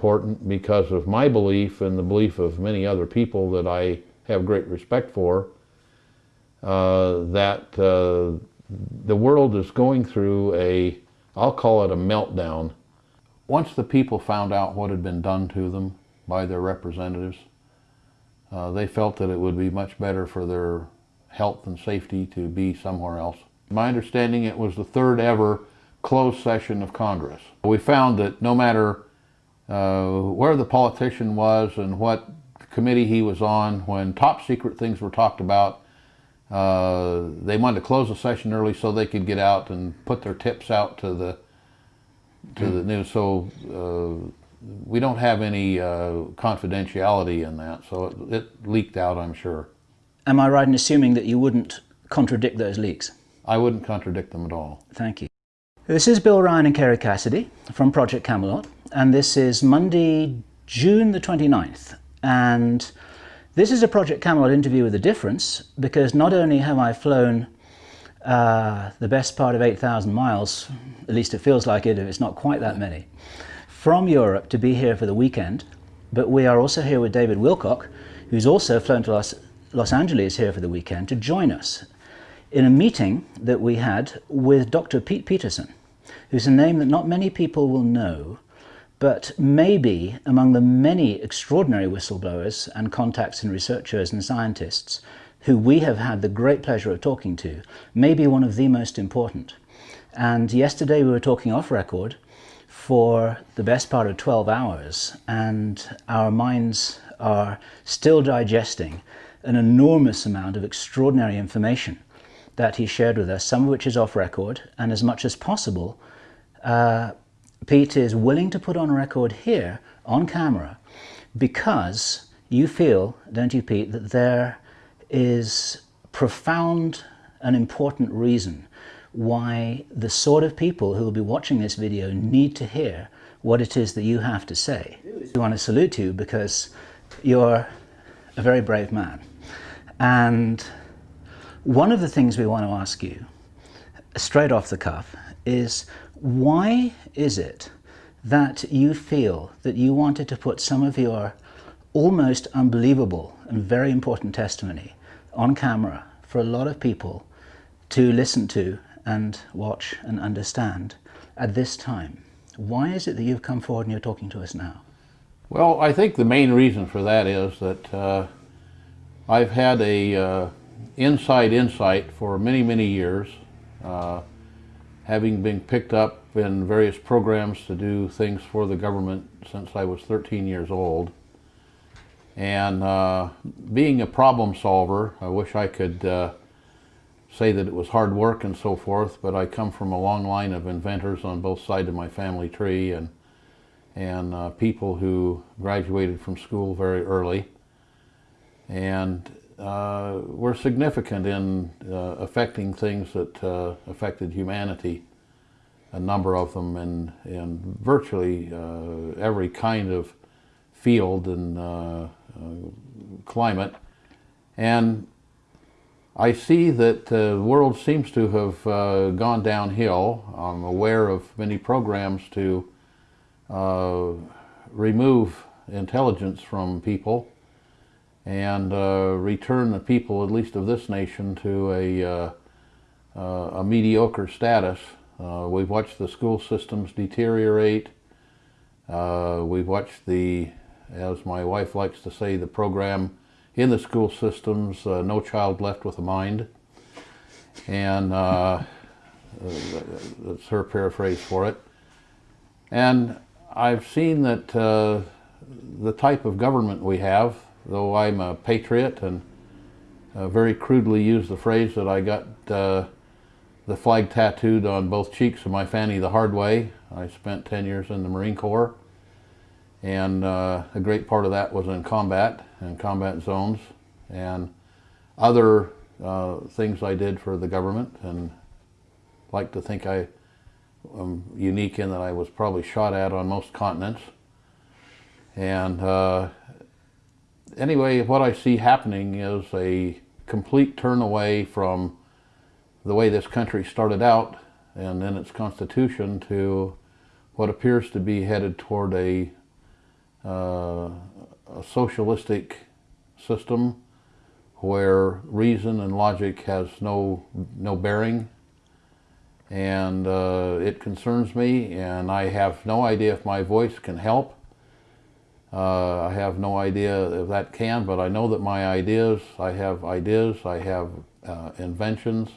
important because of my belief and the belief of many other people that I have great respect for, uh, that uh, the world is going through a, I'll call it a meltdown. Once the people found out what had been done to them by their representatives, uh, they felt that it would be much better for their health and safety to be somewhere else. My understanding it was the third ever closed session of Congress. We found that no matter uh, where the politician was and what committee he was on, when top secret things were talked about, uh, they wanted to close the session early so they could get out and put their tips out to the to the news. So uh, we don't have any uh, confidentiality in that, so it, it leaked out, I'm sure. Am I right in assuming that you wouldn't contradict those leaks? I wouldn't contradict them at all. Thank you. This is Bill Ryan and Kerry Cassidy from Project Camelot, and this is Monday, June the 29th. And this is a Project Camelot interview with a difference, because not only have I flown uh, the best part of 8,000 miles, at least it feels like it, it's not quite that many, from Europe to be here for the weekend, but we are also here with David Wilcock, who's also flown to Los, Los Angeles here for the weekend to join us in a meeting that we had with Dr. Pete Peterson who's a name that not many people will know, but maybe among the many extraordinary whistleblowers and contacts and researchers and scientists who we have had the great pleasure of talking to, maybe one of the most important. And yesterday we were talking off record for the best part of 12 hours and our minds are still digesting an enormous amount of extraordinary information that he shared with us, some of which is off record, and as much as possible, uh, Pete is willing to put on record here on camera because you feel, don't you, Pete, that there is profound and important reason why the sort of people who will be watching this video need to hear what it is that you have to say. We want to salute you because you're a very brave man. And one of the things we want to ask you, straight off the cuff, is why is it that you feel that you wanted to put some of your almost unbelievable and very important testimony on camera for a lot of people to listen to and watch and understand at this time? Why is it that you've come forward and you're talking to us now? Well, I think the main reason for that is that uh, I've had a uh, inside insight for many, many years. Uh, having been picked up in various programs to do things for the government since I was 13 years old. And uh, being a problem solver, I wish I could uh, say that it was hard work and so forth, but I come from a long line of inventors on both sides of my family tree and, and uh, people who graduated from school very early. And uh, were significant in uh, affecting things that uh, affected humanity, a number of them in, in virtually uh, every kind of field and uh, uh, climate. And I see that the world seems to have gone downhill. I'm aware of many programs to remove intelligence from people and uh, return the people, at least of this nation, to a, uh, uh, a mediocre status. Uh, we've watched the school systems deteriorate. Uh, we've watched the, as my wife likes to say, the program in the school systems, No Child Left with a Mind. And that's her paraphrase for it. And I've seen that the type of government we have though I'm a patriot and uh, very crudely use the phrase that I got uh, the flag tattooed on both cheeks of my fanny the hard way. I spent 10 years in the Marine Corps and uh, a great part of that was in combat and combat zones and other uh, things I did for the government and like to think I am unique in that I was probably shot at on most continents and uh, anyway, what I see happening is a complete turn away from the way this country started out and in its constitution to what appears to be headed toward a, uh, a socialistic system where reason and logic has no no bearing. And uh, it concerns me and I have no idea if my voice can help uh, I have no idea if that can but I know that my ideas I have ideas I have uh, inventions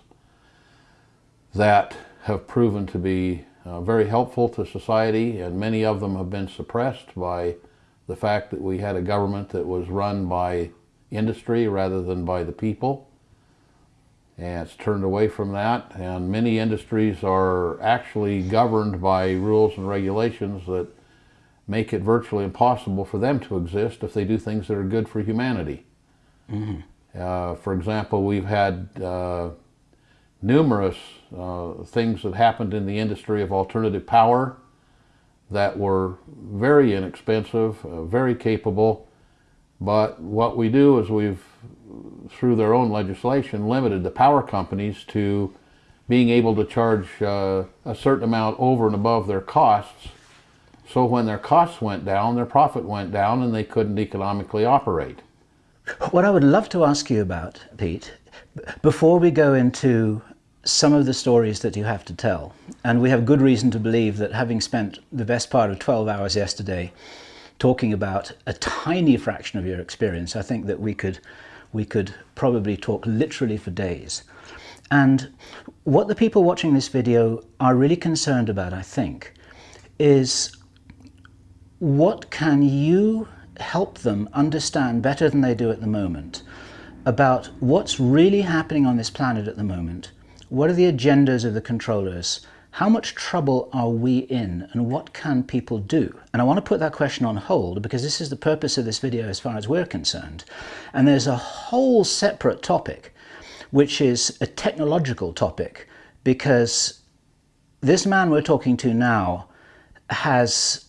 that have proven to be uh, very helpful to society and many of them have been suppressed by the fact that we had a government that was run by industry rather than by the people. And it's turned away from that. And many industries are actually governed by rules and regulations that make it virtually impossible for them to exist if they do things that are good for humanity. Mm -hmm. uh, for example, we've had uh, numerous uh, things that happened in the industry of alternative power that were very inexpensive, uh, very capable, but what we do is we've, through their own legislation, limited the power companies to being able to charge uh, a certain amount over and above their costs. So when their costs went down, their profit went down and they couldn't economically operate. What I would love to ask you about, Pete, before we go into some of the stories that you have to tell, and we have good reason to believe that having spent the best part of 12 hours yesterday talking about a tiny fraction of your experience, I think that we could, we could probably talk literally for days. And what the people watching this video are really concerned about, I think, is what can you help them understand better than they do at the moment about what's really happening on this planet at the moment, what are the agendas of the controllers, how much trouble are we in and what can people do? And I want to put that question on hold because this is the purpose of this video as far as we're concerned. And there's a whole separate topic, which is a technological topic, because this man we're talking to now has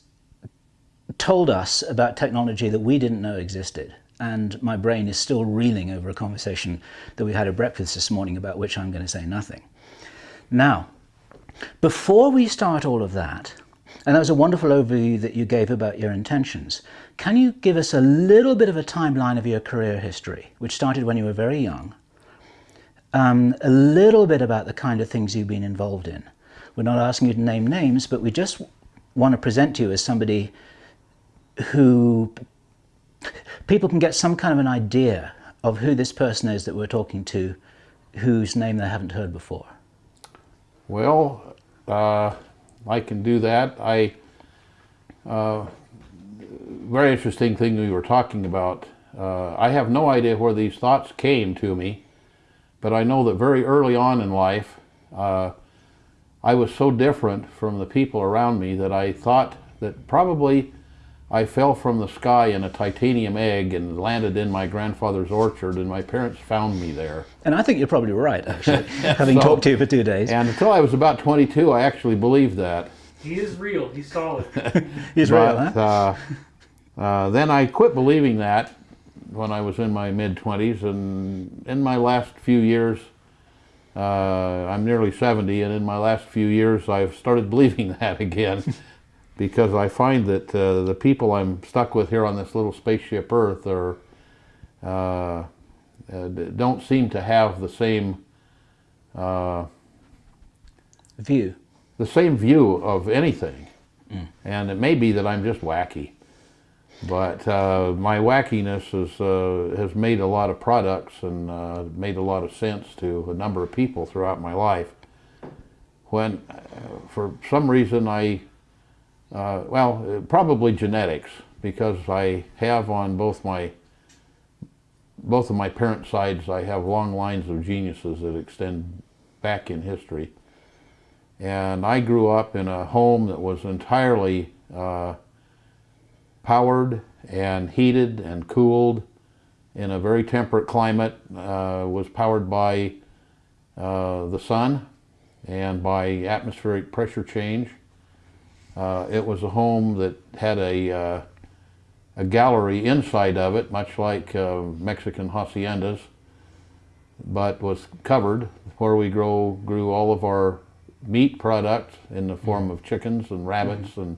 told us about technology that we didn't know existed. And my brain is still reeling over a conversation that we had at breakfast this morning about which I'm going to say nothing. Now, before we start all of that, and that was a wonderful overview that you gave about your intentions, can you give us a little bit of a timeline of your career history, which started when you were very young, um, a little bit about the kind of things you've been involved in. We're not asking you to name names, but we just want to present you as somebody who people can get some kind of an idea of who this person is that we're talking to, whose name they haven't heard before. Well, uh, I can do that. I uh, very interesting thing we were talking about. Uh, I have no idea where these thoughts came to me, but I know that very early on in life, uh, I was so different from the people around me that I thought that probably I fell from the sky in a titanium egg and landed in my grandfather's orchard and my parents found me there. And I think you're probably right, actually, having so, talked to you for two days. And until I was about 22, I actually believed that. He is real. He's solid. He's but, real, huh? Uh, uh, then I quit believing that when I was in my mid-20s and in my last few years, uh, I'm nearly 70 and in my last few years I've started believing that again because I find that uh, the people I'm stuck with here on this little spaceship Earth are uh, uh don't seem to have the same uh, view, the same view of anything. Mm. And it may be that I'm just wacky, but uh, my wackiness has uh, has made a lot of products and made a lot of sense to a number of people throughout my life. When, for some reason, I uh, well, probably genetics, because I have on both my both of my parent sides, I have long lines of geniuses that extend back in history. And I grew up in a home that was entirely uh, powered and heated and cooled in a very temperate climate, uh, was powered by uh, the sun and by atmospheric pressure change. Uh, it was a home that had a, uh, a gallery inside of it, much like uh, Mexican haciendas, but was covered where we grow, grew all of our meat products in the form of chickens and rabbits and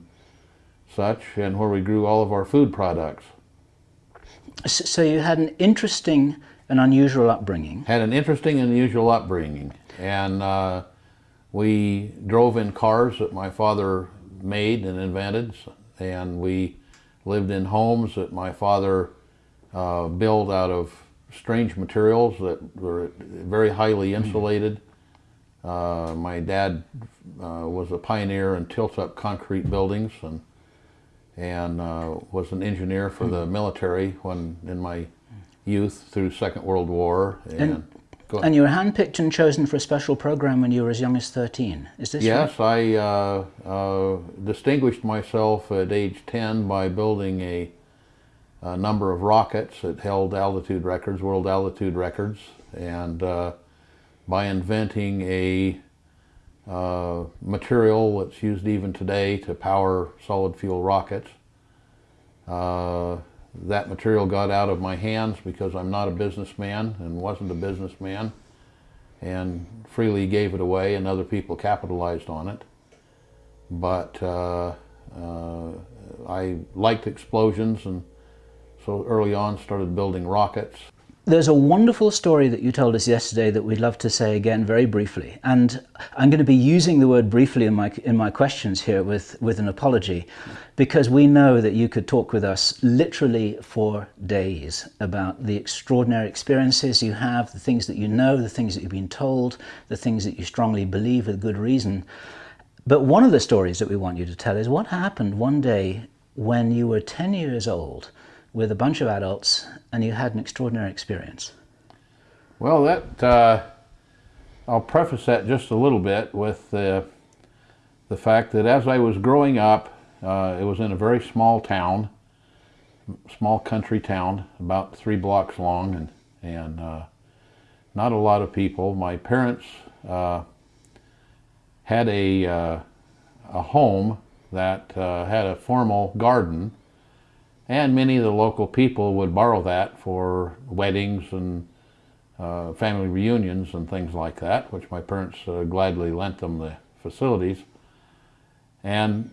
such, and where we grew all of our food products. So you had an interesting and unusual upbringing. Had an interesting and unusual upbringing, and uh, we drove in cars that my father made and invented, and we lived in homes that my father uh, built out of strange materials that were very highly insulated. Uh, my dad uh, was a pioneer in tilt-up concrete buildings and and uh, was an engineer for the military when in my youth through Second World War. And, go And you were handpicked and chosen for a special program when you were as young as 13. Is this right? yes, I uh, uh, distinguished myself at age 10 by building a, a number of rockets that held altitude records, world altitude records, and uh, by inventing a uh, material that's used even today to power solid fuel rockets. Uh, that material got out of my hands because I'm not a businessman and wasn't a businessman and freely gave it away and other people capitalized on it. But uh, uh, I liked explosions and so early on started building rockets. There's a wonderful story that you told us yesterday that we'd love to say again very briefly. And I'm going to be using the word briefly in my, in my questions here with, with an apology, because we know that you could talk with us literally for days about the extraordinary experiences you have, the things that you know, the things that you've been told, the things that you strongly believe with good reason. But one of the stories that we want you to tell is what happened one day when you were 10 years old with a bunch of adults and you had an extraordinary experience. Well, that uh, I'll preface that just a little bit with the the fact that as I was growing up, uh, it was in a very small town, small country town, about three blocks long, and and uh, not a lot of people. My parents uh, had a uh, a home that uh, had a formal garden and many of the local people would borrow that for weddings and uh, family reunions and things like that, which my parents uh, gladly lent them the facilities. And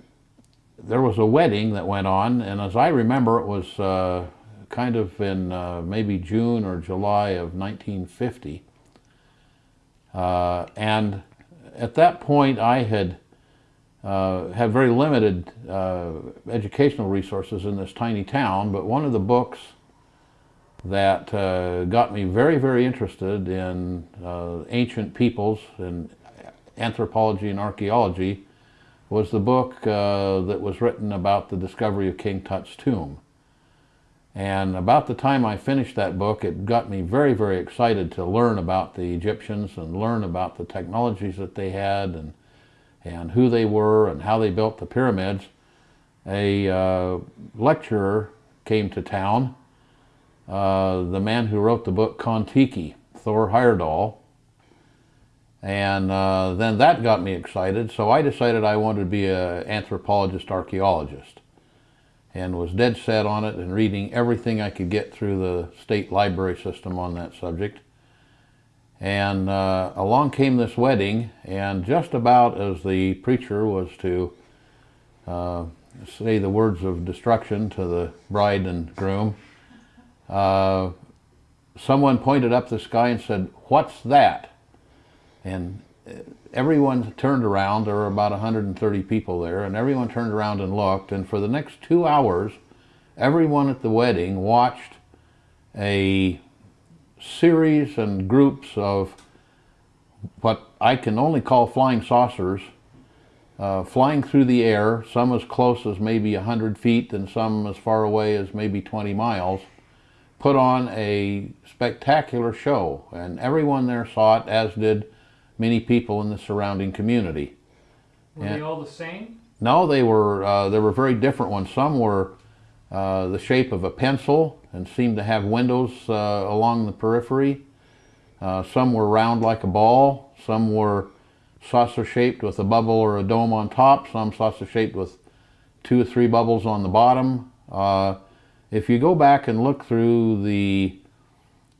there was a wedding that went on, and as I remember, it was uh, kind of in uh, maybe June or July of 1950. Uh, and at that point, I had uh, had very limited uh, educational resources in this tiny town, but one of the books that uh, got me very, very interested in uh, ancient peoples and anthropology and archaeology was the book uh, that was written about the discovery of King Tut's tomb. And about the time I finished that book, it got me very, very excited to learn about the Egyptians and learn about the technologies that they had and and who they were and how they built the pyramids, a uh, lecturer came to town, uh, the man who wrote the book Kon-Tiki, Thor Heyerdahl, and uh, then that got me excited, so I decided I wanted to be an anthropologist archaeologist and was dead set on it and reading everything I could get through the state library system on that subject. And uh, along came this wedding, and just about as the preacher was to uh, say the words of destruction to the bride and groom, uh, someone pointed up the sky and said, What's that? And uh, everyone turned around. There were about 130 people there, and everyone turned around and looked. And for the next two hours, everyone at the wedding watched a series and groups of what I can only call flying saucers uh, flying through the air, some as close as maybe 100 feet and some as far away as maybe 20 miles, put on a spectacular show. And everyone there saw it, as did many people in the surrounding community. Were Yeah. they all the same? No, they were, uh, there were very different ones. Some were uh, the shape of a pencil and seemed to have windows uh, along the periphery. Uh, some were round like a ball. Some were saucer shaped with a bubble or a dome on top. Some saucer shaped with two or three bubbles on the bottom. Uh, if you go back and look through the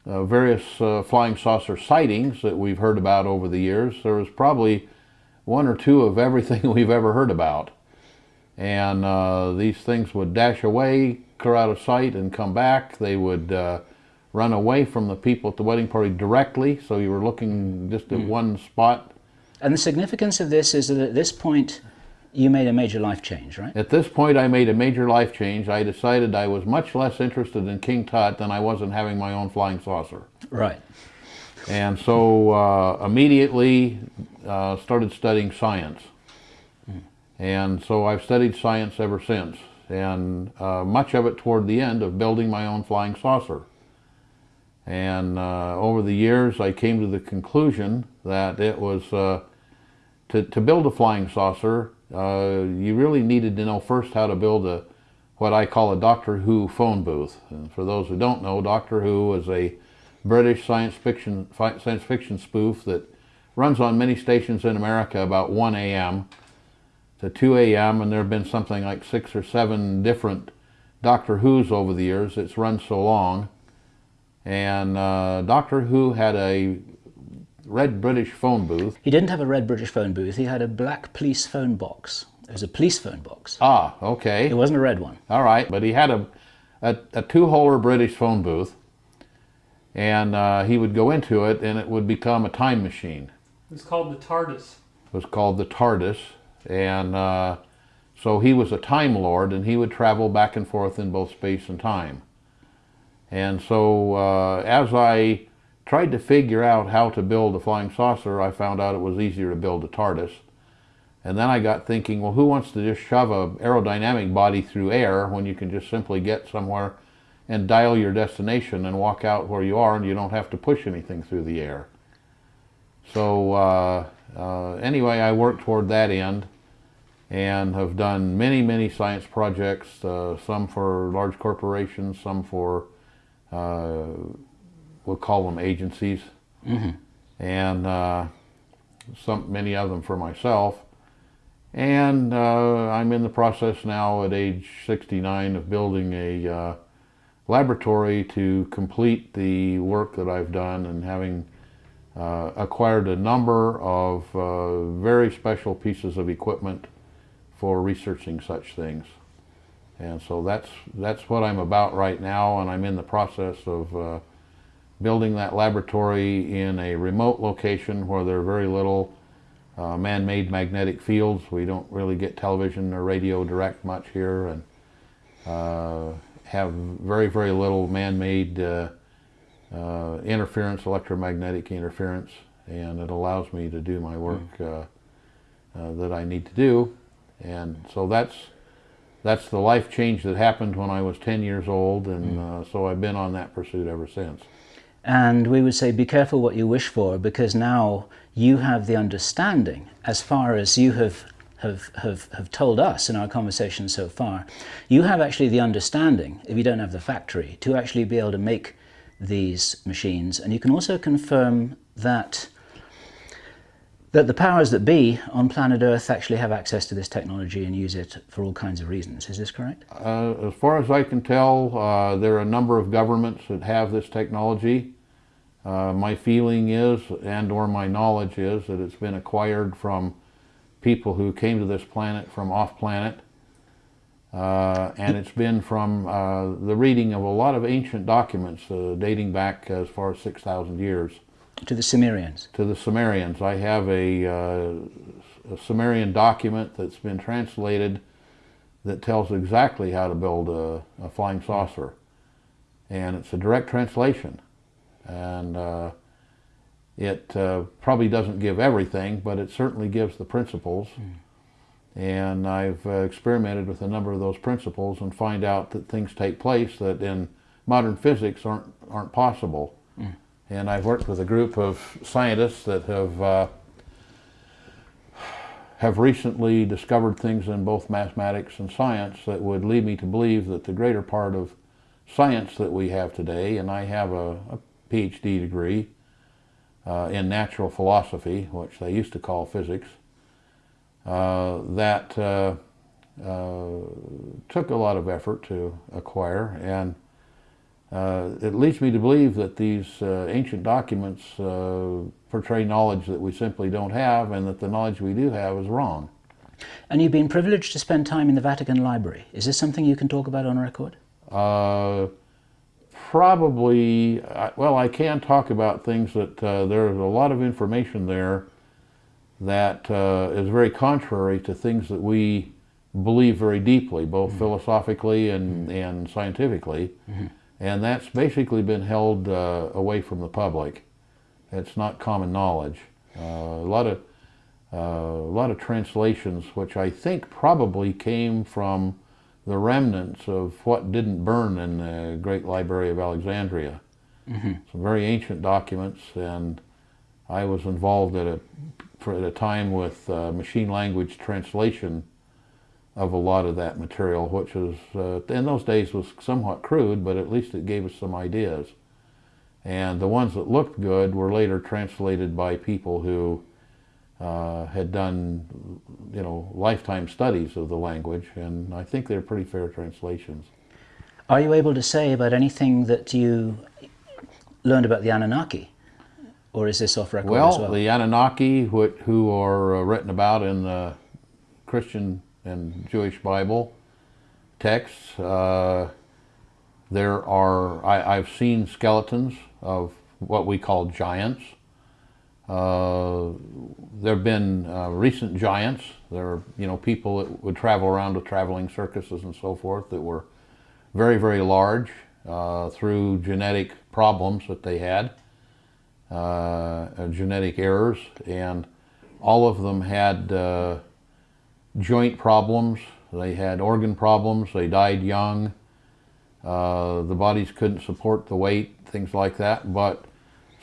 various flying saucer sightings that we've heard about over the years, there was probably one or two of everything we've ever heard about. And uh, these things would dash away, clear out of sight, and come back. They would uh, run away from the people at the wedding party directly, so you were looking just at one spot. And the significance of this is that at this point, you made a major life change, right? At this point, I made a major life change. I decided I was much less interested in King Tut than I was in having my own flying saucer. Right. And so uh, immediately uh, started studying science. And so I've studied science ever since, and uh, much of it toward the end of building my own flying saucer. And uh, over the years, I came to the conclusion that it was uh, to, to build a flying saucer, uh, you really needed to know first how to build a what I call a Doctor Who phone booth. And for those who don't know, Doctor Who is a British science fiction science fiction spoof that runs on many stations in America about 1 a.m. to 2 a.m. and there have been something like six or seven different Doctor Who's over the years. It's run so long. And uh, Doctor Who had a red British phone booth. He didn't have a red British phone booth, he had a black police phone box. It was a police phone box. Ah, okay. It wasn't a red one. All right, but he had a, a, a two-holer British phone booth, and uh, he would go into it, and it would become a time machine. It was called the TARDIS. It was called the TARDIS, and uh, so he was a Time Lord, and he would travel back and forth in both space and time. And so uh, as I tried to figure out how to build a flying saucer, I found out it was easier to build a TARDIS. And then I got thinking, well, who wants to just shove a aerodynamic body through air when you can just simply get somewhere and dial your destination and walk out where you are and you don't have to push anything through the air. So uh, uh, anyway, I worked toward that end and have done many, many science projects, uh, some for large corporations, some for, uh, we'll call them agencies, and uh, some, many of them for myself. And uh, I'm in the process now at age 69 of building a uh, laboratory to complete the work that I've done and having uh, acquired a number of uh, very special pieces of equipment for researching such things. And so that's, that's what I'm about right now and I'm in the process of uh, building that laboratory in a remote location where there are very little uh, man-made magnetic fields. We don't really get television or radio direct much here and uh, have very, very little man-made uh, uh, interference, electromagnetic interference, and it allows me to do my work uh, uh, that I need to do. And so that's that's the life change that happened when I was 10 years old, and uh, so I've been on that pursuit ever since. And we would say, be careful what you wish for, because now you have the understanding, as far as you have, have, have, have told us in our conversation so far, you have actually the understanding, if you don't have the factory, to actually be able to make these machines. And you can also confirm that that the powers that be on planet Earth actually have access to this technology and use it for all kinds of reasons. Is this correct? Uh, as far as I can tell, uh, there are a number of governments that have this technology. Uh, my feeling is, and or my knowledge is, that it's been acquired from people who came to this planet from off planet. Uh, and it's been from uh, the reading of a lot of ancient documents uh, dating back as far as 6,000 years To the Sumerians. to the Sumerians. I have a, uh, a Sumerian document that's been translated that tells exactly how to build a, a flying saucer. And it's a direct translation. And uh, it uh, probably doesn't give everything, but it certainly gives the principles. And I've uh, experimented with a number of those principles and find out that things take place that in modern physics aren't, aren't possible. And I've worked with a group of scientists that have uh, have recently discovered things in both mathematics and science that would lead me to believe that the greater part of science that we have today, and I have a, a PhD degree uh, in natural philosophy, which they used to call physics, uh, that uh, uh, took a lot of effort to acquire. And uh, it leads me to believe that these uh, ancient documents uh, portray knowledge that we simply don't have and that the knowledge we do have is wrong. And you've been privileged to spend time in the Vatican Library. Is this something you can talk about on record? Uh, probably, well, I can talk about things that uh, there's a lot of information there that uh, is very contrary to things that we believe very deeply, both philosophically and, and scientifically. And that's basically been held uh, away from the public. It's not common knowledge. Uh, a lot of uh, a lot of translations, which I think probably came from the remnants of what didn't burn in the Great Library of Alexandria. Some very ancient documents, and I was involved at a for at a time with uh, machine language translation of a lot of that material, which was uh, in those days was somewhat crude, but at least it gave us some ideas. And the ones that looked good were later translated by people who uh, had done, you know, lifetime studies of the language, and I think they're pretty fair translations. Are you able to say about anything that you learned about the Anunnaki? Or is this off record Well, as well? the Anunnaki, who, who are uh, written about in the Christian and Jewish Bible texts, uh, there are, I, I've seen skeletons of what we call giants. Uh, there have been uh, recent giants. There are, you know, people that would travel around with traveling circuses and so forth that were very, very large uh, through genetic problems that they had uh, genetic errors, and all of them had uh, joint problems. They had organ problems. They died young. Uh, the bodies couldn't support the weight, things like that. But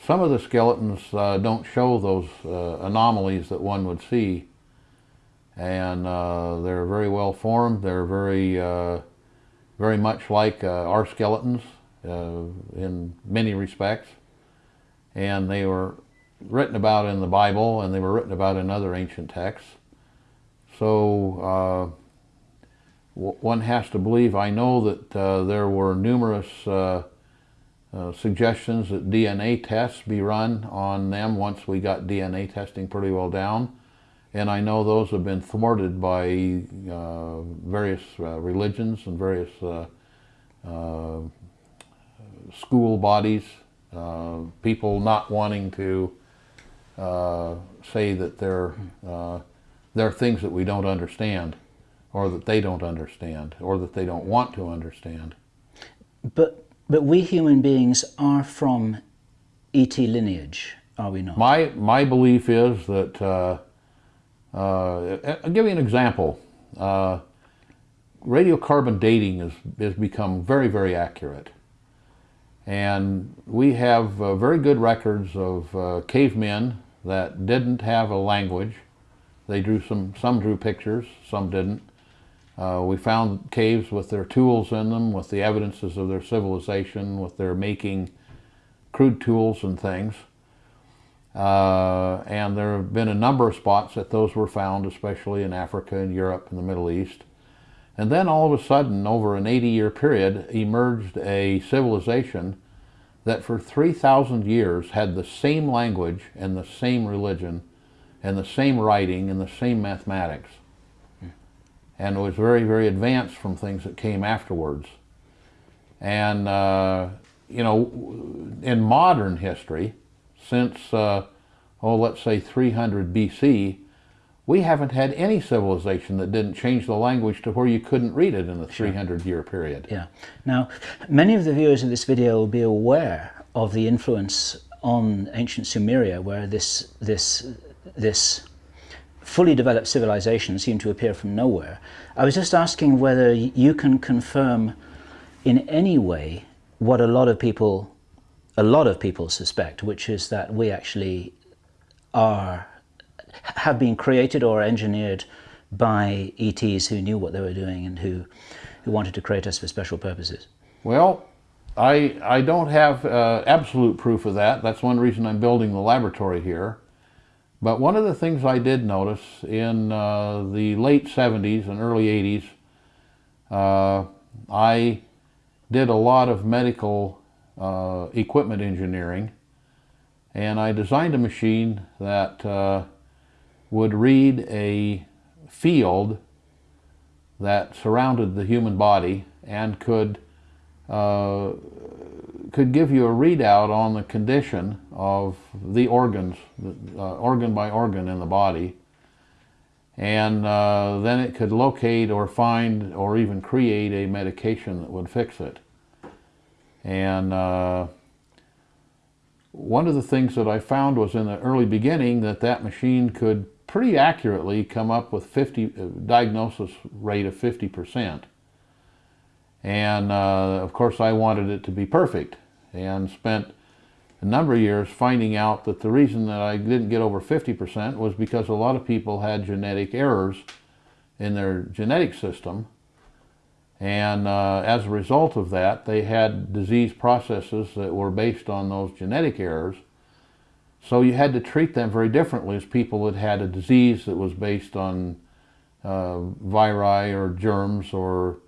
some of the skeletons uh, don't show those uh, anomalies that one would see, and uh, they're very well formed. They're very, uh, very much like uh, our skeletons in many respects and they were written about in the Bible and they were written about in other ancient texts. So uh, one has to believe. I know that uh, there were numerous uh, suggestions that DNA tests be run on them once we got DNA testing pretty well down. And I know those have been thwarted by various religions and various school bodies uh, people not wanting to uh, say that there uh, there are things that we don't understand, or that they don't understand, or that they don't want to understand. But, but we human beings are from ET lineage, are we not? My my belief is that uh, uh, I'll give you an example. Uh, radiocarbon dating has has become very very accurate. And we have uh, very good records of uh, cavemen that didn't have a language. They drew some, some drew pictures, some didn't. Uh, we found caves with their tools in them, with the evidences of their civilization, with their making crude tools and things. Uh, and there have been a number of spots that those were found, especially in Africa and Europe and the Middle East. And then all of a sudden, over an 80 year period, emerged a civilization that for 3,000 years had the same language and the same religion and the same writing and the same mathematics. And it was very, very advanced from things that came afterwards. And, uh, you know, in modern history, since, uh, oh, let's say 300 BC, we haven't had any civilization that didn't change the language to where you couldn't read it in the 300 year period. Yeah. Now, many of the viewers of this video will be aware of the influence on ancient Sumeria, where this this this fully developed civilization seemed to appear from nowhere. I was just asking whether you can confirm in any way what a lot of people a lot of people suspect, which is that we actually are have been created or engineered by ETs who knew what they were doing and who who wanted to create us for special purposes. Well, I, I don't have uh, absolute proof of that. That's one reason I'm building the laboratory here. But one of the things I did notice in uh, the late 70s and early 80s, uh, I did a lot of medical uh, equipment engineering, and I designed a machine that uh, would read a field that surrounded the human body and could uh, could give you a readout on the condition of the organs, uh, organ by organ in the body, and uh, then it could locate or find or even create a medication that would fix it. And uh, one of the things that I found was in the early beginning that that machine could pretty accurately come up with 50 uh, diagnosis rate of 50 percent. And uh, of course I wanted it to be perfect and spent a number of years finding out that the reason that I didn't get over 50% was because a lot of people had genetic errors in their genetic system. And uh, as a result of that they had disease processes that were based on those genetic errors. So you had to treat them very differently as people that had a disease that was based on uh, viri or germs or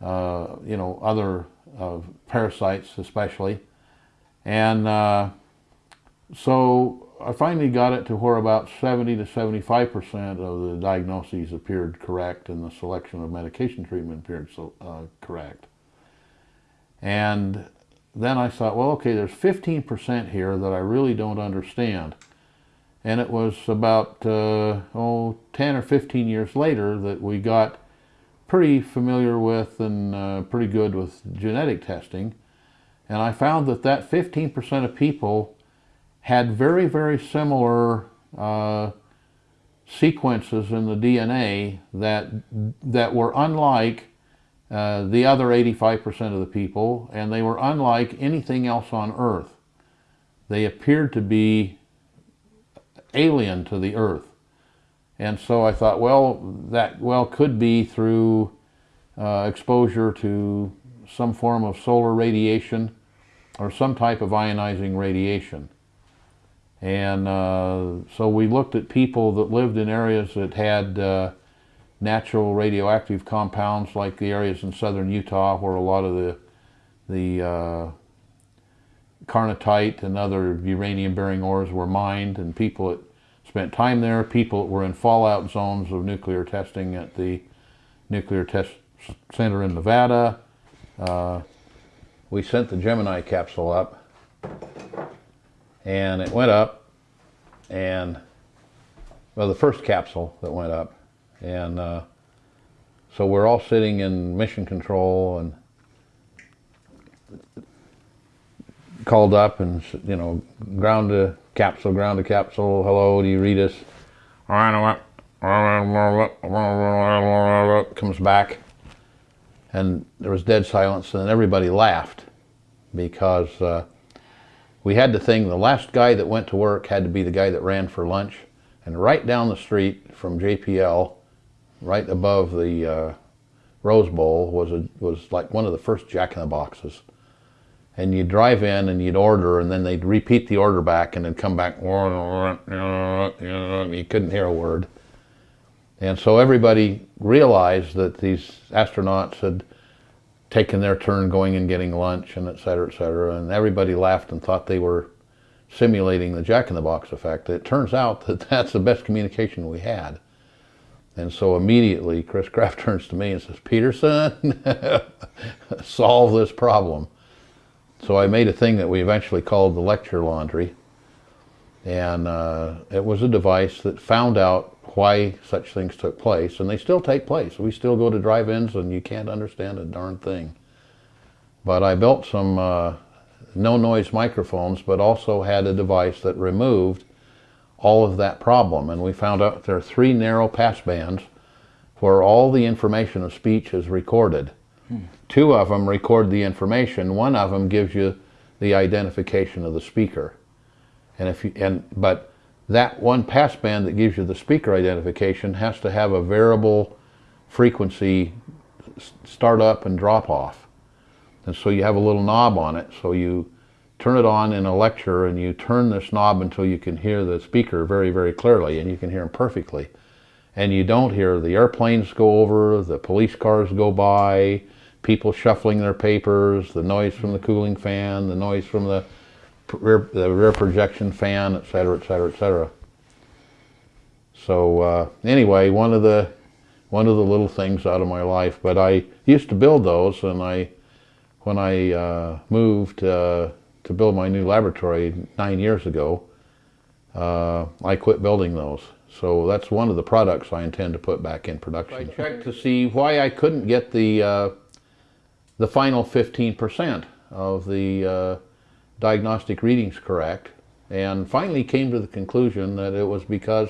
uh, you know, other uh, parasites especially. And uh, so I finally got it to where about 70 to 75% of the diagnoses appeared correct and the selection of medication treatment appeared so, uh, correct. And then I thought, well, okay, there's 15% here that I really don't understand. And it was about, uh, oh, 10 or 15 years later that we got pretty familiar with and uh, pretty good with genetic testing. And I found that that 15% of people had very, very similar uh, sequences in the DNA that, that were unlike uh, the other 85% of the people, and they were unlike anything else on Earth. They appeared to be alien to the Earth. And so I thought, well, that well could be through uh, exposure to some form of solar radiation or some type of ionizing radiation. And uh, so we looked at people that lived in areas that had uh, natural radioactive compounds like the areas in southern Utah where a lot of the, the uh, carnotite and other uranium bearing ores were mined and people spent time there, people were in fallout zones of nuclear testing at the nuclear test center in Nevada. Uh, we sent the Gemini capsule up and it went up and well the first capsule that went up and uh, so we're all sitting in mission control and called up and you know ground to capsule ground to capsule. Hello do you read us? Comes back. And there was dead silence and everybody laughed because uh, we had the thing the last guy that went to work had to be the guy that ran for lunch. And right down the street from JPL right above the uh, Rose Bowl was a, was like one of the first Jack in the Boxes and you'd drive in and you'd order and then they'd repeat the order back and then come back you couldn't hear a word and so everybody realized that these astronauts had taken their turn going and getting lunch and et cetera, et cetera. And everybody laughed and thought they were simulating the jack-in-the-box effect. It turns out that that's the best communication we had. And so immediately Chris Kraft turns to me and says, Peterson, solve this problem. So I made a thing that we eventually called the lecture laundry. And uh, it was a device that found out why such things took place, and they still take place. We still go to drive-ins and you can't understand a darn thing. But I built some uh, no-noise microphones, but also had a device that removed all of that problem. And we found out there are three narrow pass bands where all the information of speech is recorded. Hmm. Two of them record the information. One of them gives you the identification of the speaker. And if you, and, but that one passband that gives you the speaker identification has to have a variable frequency start up and drop off. And so you have a little knob on it. So you turn it on in a lecture and you turn this knob until you can hear the speaker very, very clearly and you can hear him perfectly. And you don't hear the airplanes go over, the police cars go by, people shuffling their papers, the noise from the cooling fan, the noise from the rear, the rear projection fan, et cetera, et cetera, et cetera. So uh, anyway, one of the one of the little things out of my life. But I used to build those, and I when I uh, moved uh, to build my new laboratory nine years ago, uh, I quit building those. So that's one of the products I intend to put back in production. I checked to see why I couldn't get the uh, the final 15% of the uh, diagnostic readings correct, and finally came to the conclusion that it was because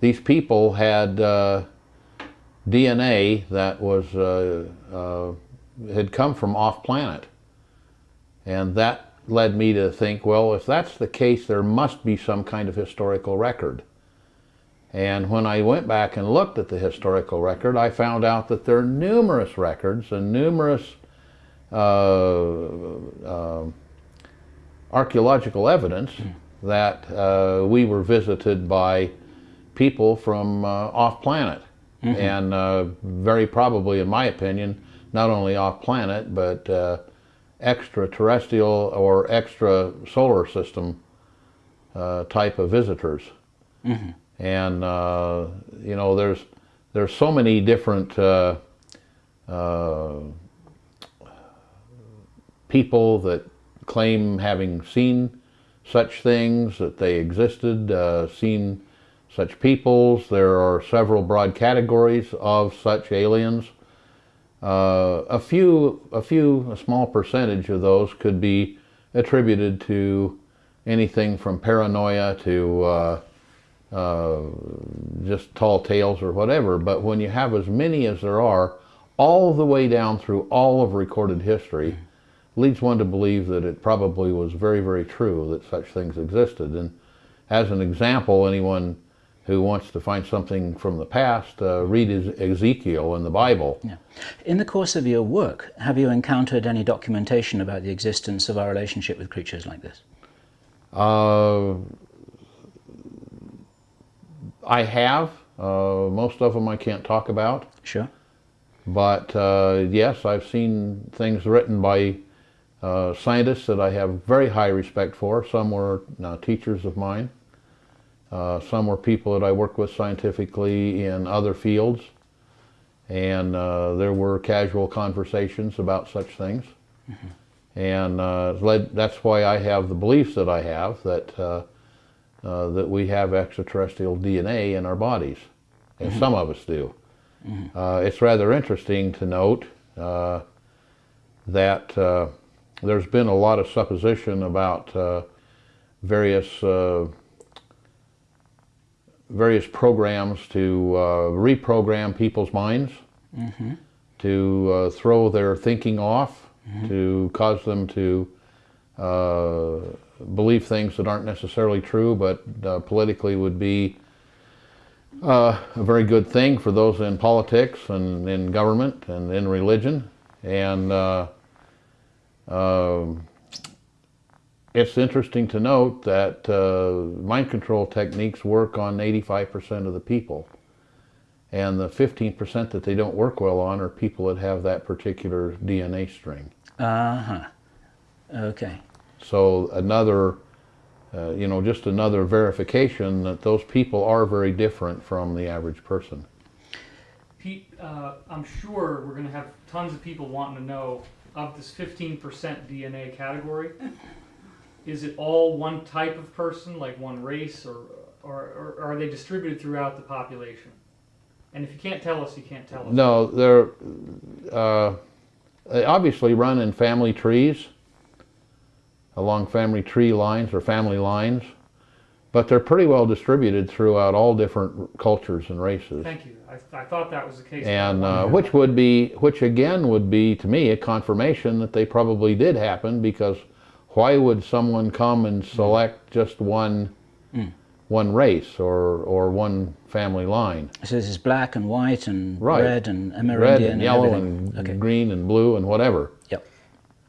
these people had uh, DNA that was uh, uh, had come from off planet, and that led me to think, well, if that's the case, there must be some kind of historical record. And when I went back and looked at the historical record, I found out that there are numerous records and numerous uh, uh, archaeological evidence that uh, we were visited by people from uh, off planet. And uh, very probably, in my opinion, not only off planet, but uh, extraterrestrial or extra solar system uh, type of visitors. And uh, you know, there's there's so many different uh, uh, people that claim having seen such things, that they existed, uh, seen such peoples. There are several broad categories of such aliens. Uh, a few, a few, a small percentage of those could be attributed to anything from paranoia to uh, just tall tales or whatever. But when you have as many as there are, all the way down through all of recorded history, leads one to believe that it probably was very, very true that such things existed. And as an example, anyone who wants to find something from the past, uh, read Ezekiel in the Bible. Yeah. In the course of your work, have you encountered any documentation about the existence of our relationship with creatures like this? Uh, I have. Uh, most of them I can't talk about. Sure. But uh, yes, I've seen things written by uh, scientists that I have very high respect for. Some were uh, teachers of mine. Uh, some were people that I worked with scientifically in other fields. And uh, there were casual conversations about such things. And uh, it's led, that's why I have the beliefs that I have that, uh, that we have extraterrestrial DNA in our bodies. And some of us do. Uh, it's rather interesting to note uh, that uh, there's been a lot of supposition about uh, various uh, various programs to uh, reprogram people's minds, to uh, throw their thinking off, to cause them to uh, believe things that aren't necessarily true, but uh, politically would be uh, a very good thing for those in politics and in government and in religion. And uh, um, it's interesting to note that uh, mind control techniques work on 85% of the people. And the 15% that they don't work well on are people that have that particular DNA string. Uh huh. Okay. So another, uh, you know, just another verification that those people are very different from the average person. Pete, uh, I'm sure we're going to have tons of people wanting to know of this 15% DNA category. Is it all one type of person, like one race, or, or, or are they distributed throughout the population? And if you can't tell us, you can't tell us. No, they're uh, they obviously run in family trees, along family tree lines or family lines, but they're pretty well distributed throughout all different cultures and races. Thank you. I, I thought that was the case. And uh, which would be, which again would be to me a confirmation that they probably did happen because why would someone come and select just one, one race or or one family line? So this is black and white and Right. red and Amerindian Red and yellow everything. and okay. green and blue and whatever.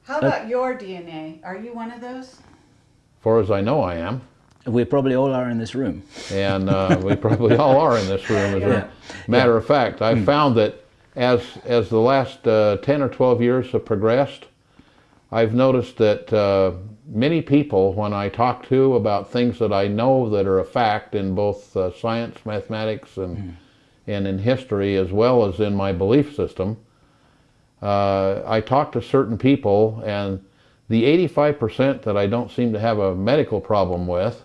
Yep. How about your DNA? Are you one of those? far as I know, I am. We probably all are in this room. and uh, we probably all are in this room. As Yeah. a matter of fact, I found that as as the last uh, 10 or 12 years have progressed, I've noticed that uh, many people, when I talk to about things that I know that are a fact in both uh, science, mathematics, and and in history, as well as in my belief system, uh, I talk to certain people, and the 85% that I don't seem to have a medical problem with,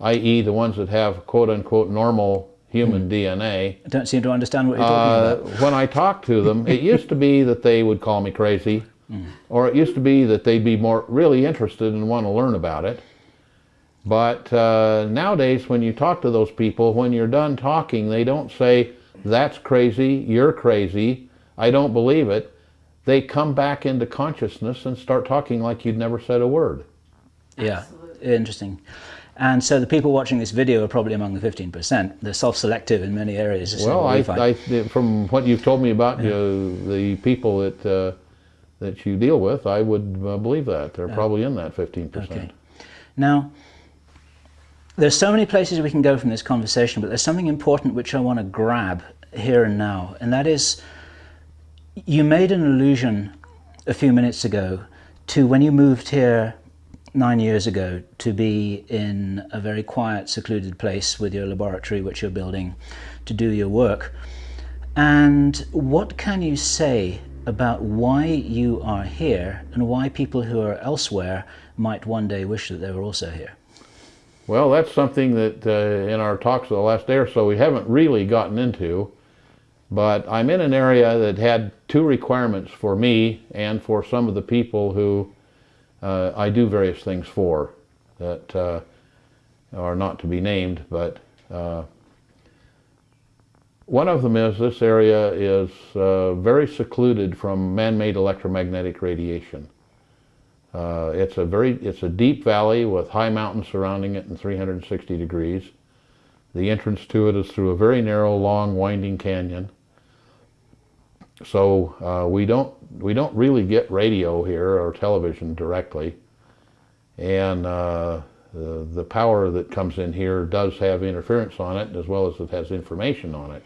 i.e., the ones that have quote unquote normal human DNA, I don't seem to understand what you're talking uh, about. when I talk to them, it used to be that they would call me crazy, or it used to be that they'd be more really interested and want to learn about it. But uh, nowadays, when you talk to those people, when you're done talking, they don't say, That's crazy, you're crazy, I don't believe it. They come back into consciousness and start talking like you'd never said a word. Yeah, Absolutely. interesting. And so the people watching this video are probably among the 15%. They're self-selective in many areas. Well, I. I, from what you've told me about uh, the people that uh, that you deal with, I would uh, believe that they're probably in that 15%. Okay. Now, there's so many places we can go from this conversation, but there's something important which I want to grab here and now, and that is you made an allusion a few minutes ago to when you moved here nine years ago to be in a very quiet, secluded place with your laboratory, which you're building to do your work. And what can you say about why you are here and why people who are elsewhere might one day wish that they were also here? Well, that's something that uh, in our talks of the last day or so we haven't really gotten into. But I'm in an area that had two requirements for me and for some of the people who uh, I do various things for that uh, are not to be named. But uh, one of them is this area is uh, very secluded from man-made electromagnetic radiation. Uh, it's a very it's a deep valley with high mountains surrounding it and 360 degrees. The entrance to it is through a very narrow, long, winding canyon. So uh, we don't we don't really get radio here or television directly, and uh, the, the power that comes in here does have interference on it as well as it has information on it.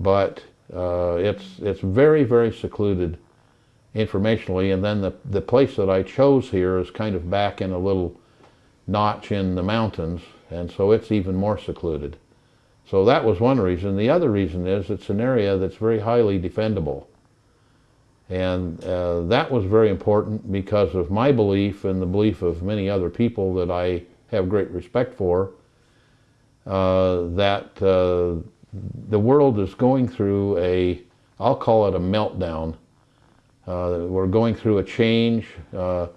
But uh, it's it's very very secluded informationally, and then the the place that I chose here is kind of back in a little notch in the mountains, and so it's even more secluded. So that was one reason. The other reason is it's an area that's very highly defendable. And uh, that was very important because of my belief and the belief of many other people that I have great respect for, uh, that uh, the world is going through a, I'll call it a meltdown. Uh, we're going through a change. Uh,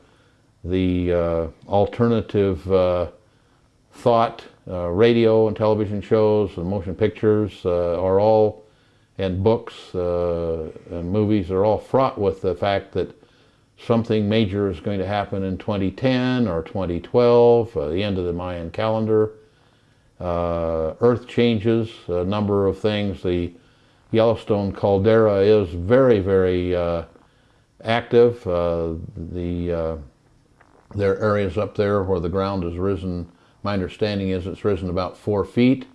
the uh, alternative thought, uh, radio and television shows and motion pictures uh, are all, and books uh, and movies are all fraught with the fact that something major is going to happen in 2010 or 2012, uh, the end of the Mayan calendar. Uh, Earth changes, a number of things. The Yellowstone caldera is very, very uh, active. Uh, the uh, there are areas up there where the ground has risen. My understanding is it's risen about four feet.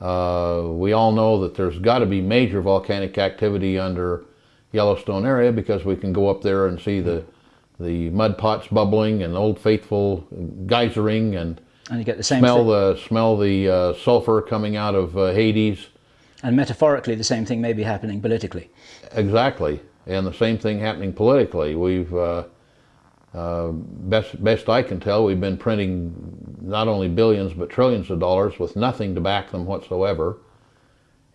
Uh, we all know that there's got to be major volcanic activity under Yellowstone area because we can go up there and see the the mud pots bubbling and Old Faithful geysering and And you get the same smell thing. the smell the uh, sulfur coming out of uh, Hades. And metaphorically, the same thing may be happening politically. Exactly, and the same thing happening politically. We've uh, best best I can tell, we've been printing not only billions but trillions of dollars with nothing to back them whatsoever.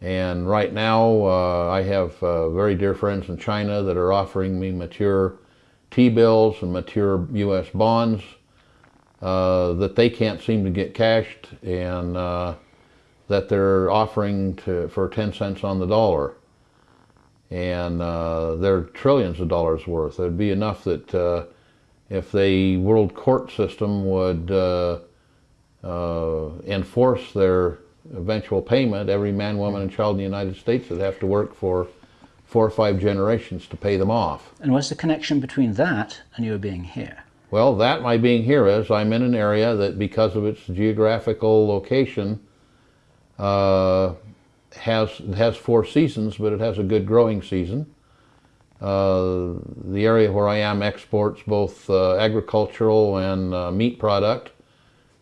And right now, uh, I have uh, very dear friends in China that are offering me mature T-bills and mature U.S. bonds uh, that they can't seem to get cashed, and uh, that they're offering to for 10 cents on the dollar and they're trillions of dollars worth. It'd be enough that if the world court system would uh, uh, enforce their eventual payment, every man, woman, and child in the United States would have to work for four or five generations to pay them off. And what's the connection between that and your being here? Well, that my being here is I'm in an area that, because of its geographical location, uh, has has four seasons, but it has a good growing season. Uh, the area where I am exports both uh, agricultural and uh, meat product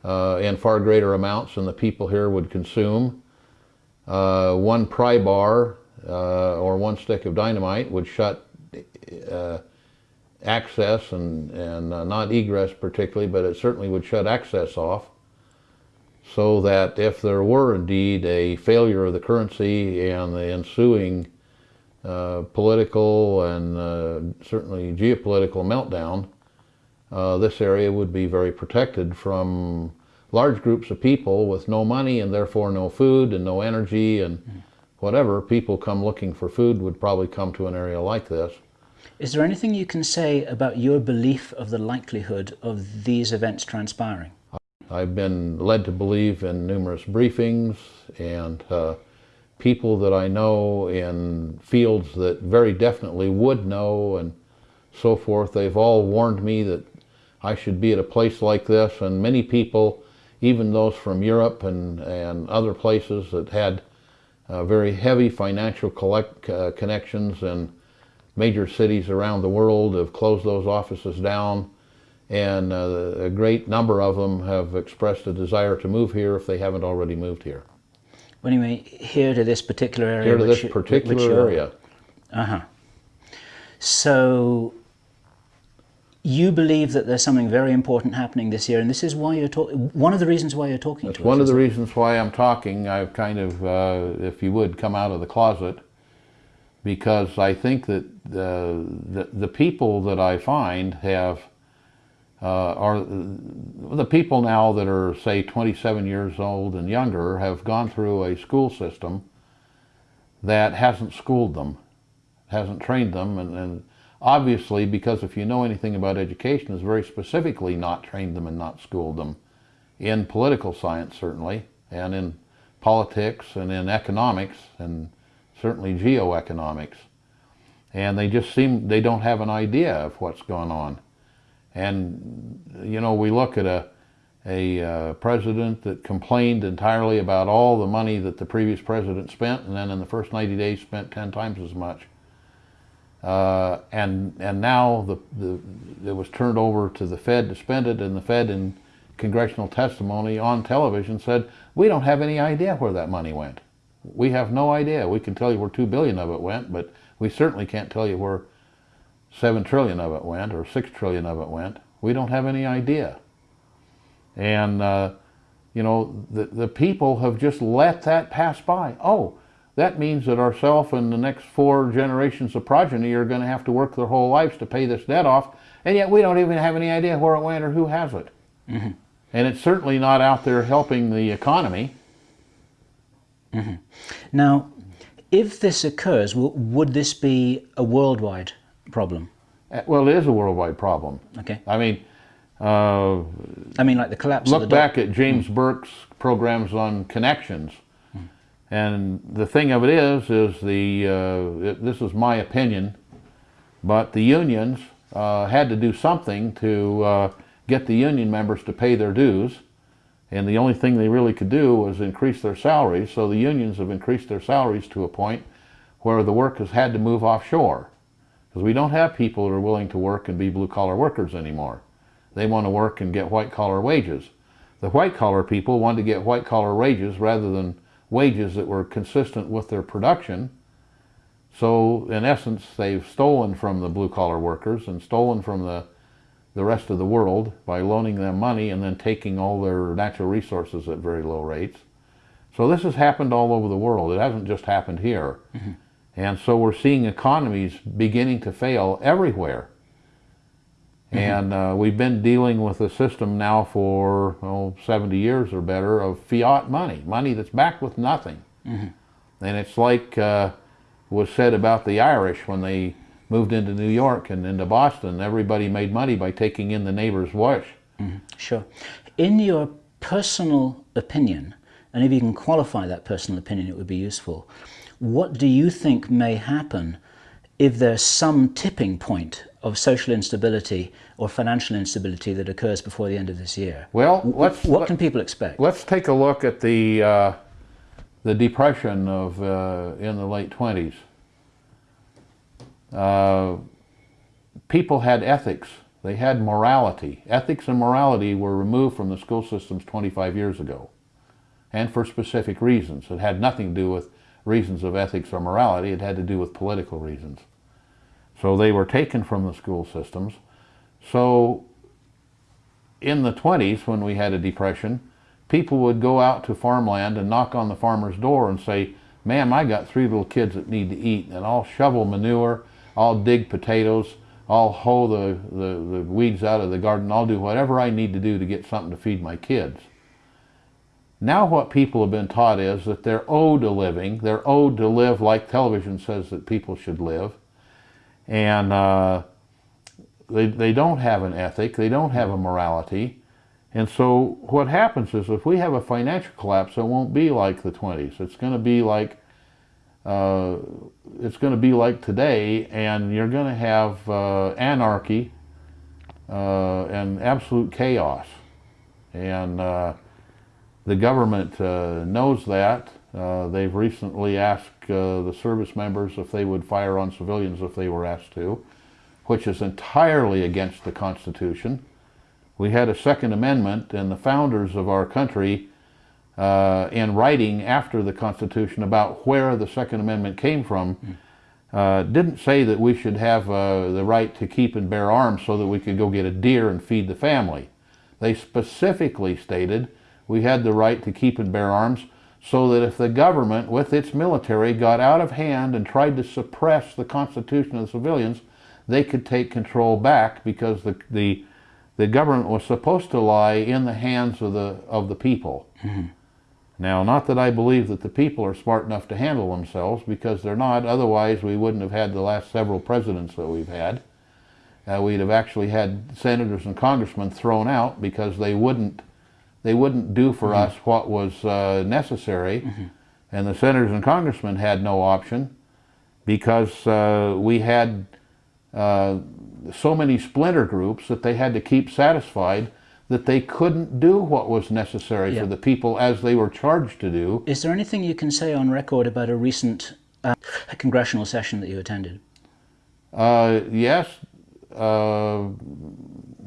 uh, in far greater amounts than the people here would consume. Uh, one pry bar or one stick of dynamite would shut access and, and not egress particularly, but it certainly would shut access off so that if there were indeed a failure of the currency and the ensuing political and uh, certainly geopolitical meltdown, uh, this area would be very protected from large groups of people with no money and therefore no food and no energy and whatever. People come looking for food would probably come to an area like this. Is there anything you can say about your belief of the likelihood of these events transpiring? I've been led to believe in numerous briefings and uh, people that I know in fields that very definitely would know and so forth. They've all warned me that I should be at a place like this and many people, even those from Europe and, and other places that had uh, very heavy financial collect, uh, connections in major cities around the world have closed those offices down and uh, a great number of them have expressed a desire to move here if they haven't already moved here. You mean here to this particular area? Here to this particular area. Uh-huh. So you believe that there's something very important happening this year, and this is why you're talking. One of the reasons why you're talking It's to one us. of the reasons why I'm talking. I've kind of, uh, if you would, come out of the closet because I think that the, the, the people that I find have uh, are the people now that are say 27 years old and younger have gone through a school system that hasn't schooled them, hasn't trained them, and, and obviously because if you know anything about education, has very specifically not trained them and not schooled them in political science certainly, and in politics and in economics and certainly geoeconomics. And they just seem, they don't have an idea of what's going on. And, you know, we look at a, a uh, president that complained entirely about all the money that the previous president spent, and then in the first 90 days spent 10 times as much. Uh, and and now the, the it was turned over to the Fed to spend it, and the Fed in congressional testimony on television said we don't have any idea where that money went. We have no idea. We can tell you where two billion of it went, but we certainly can't tell you where seven trillion of it went or six trillion of it went. We don't have any idea. And uh, you know the the people have just let that pass by. Oh, that means that ourself and the next four generations of progeny are going to have to work their whole lives to pay this debt off, and yet we don't even have any idea where it went or who has it. And it's certainly not out there helping the economy. Now, if this occurs, would this be a worldwide problem? Uh, Well, it is a worldwide problem. Okay. I mean, uh, I mean, like the collapse of the look back at James Burke's programs on connections. And the thing of it is, is the uh, it, this is my opinion, but the unions uh, had to do something to uh, get the union members to pay their dues, and the only thing they really could do was increase their salaries. So the unions have increased their salaries to a point where the work has had to move offshore, because we don't have people that are willing to work and be blue collar workers anymore. They want to work and get white collar wages. The white collar people want to get white collar wages rather than wages that were consistent with their production. So in essence, they've stolen from the blue collar workers and stolen from the, the rest of the world by loaning them money and then taking all their natural resources at very low rates. So this has happened all over the world. It hasn't just happened here. Mm-hmm. And so we're seeing economies beginning to fail everywhere. And uh, we've been dealing with a system now for oh, 70 years or better of fiat money, money that's backed with nothing. And it's like uh, was said about the Irish when they moved into New York and into Boston. Everybody made money by taking in the neighbor's wash. Sure. In your personal opinion, and if you can qualify that personal opinion, it would be useful. What do you think may happen if there's some tipping point of social instability or financial instability that occurs before the end of this year? Well, let's What let- can people expect? Let's take a look at the uh, the depression of uh, in the late 20s. Uh, people had ethics. They had morality. Ethics and morality were removed from the school systems 25 years ago, and for specific reasons. It had nothing to do with reasons of ethics or morality. It had to do with political reasons. So they were taken from the school systems. So in the 20s, when we had a depression, people would go out to farmland and knock on the farmer's door and say, ma'am, I got three little kids that need to eat, and I'll shovel manure, I'll dig potatoes, I'll hoe the, the, the weeds out of the garden, I'll do whatever I need to do to get something to feed my kids. Now what people have been taught is that they're owed a living, they're owed to live like television says that people should live, and uh, they, they don't have an ethic, they don't have a morality, and so what happens is if we have a financial collapse, it won't be like the 20s. It's going to be like uh, it's going to be like today, and you're going to have uh, anarchy uh, and absolute chaos. And uh, the government uh, knows that. Uh, they've recently asked the service members if they would fire on civilians if they were asked to, which is entirely against the Constitution. We had a Second Amendment, and the founders of our country, uh, in writing after the Constitution about where the Second Amendment came from, uh, didn't say that we should have uh, the right to keep and bear arms so that we could go get a deer and feed the family. They specifically stated we had the right to keep and bear arms so that if the government with its military got out of hand and tried to suppress the constitution of the civilians, they could take control back because the, the, the government was supposed to lie in the hands of the, of the people. Now, not that I believe that the people are smart enough to handle themselves, because they're not. Otherwise, we wouldn't have had the last several presidents that we've had. Uh, we'd have actually had senators and congressmen thrown out because they wouldn't they wouldn't do for us what was uh, necessary, and the senators and congressmen had no option because uh, we had uh, so many splinter groups that they had to keep satisfied that they couldn't do what was necessary Yeah. for the people as they were charged to do. Is there anything you can say on record about a recent uh, congressional session that you attended? Uh, yes, uh,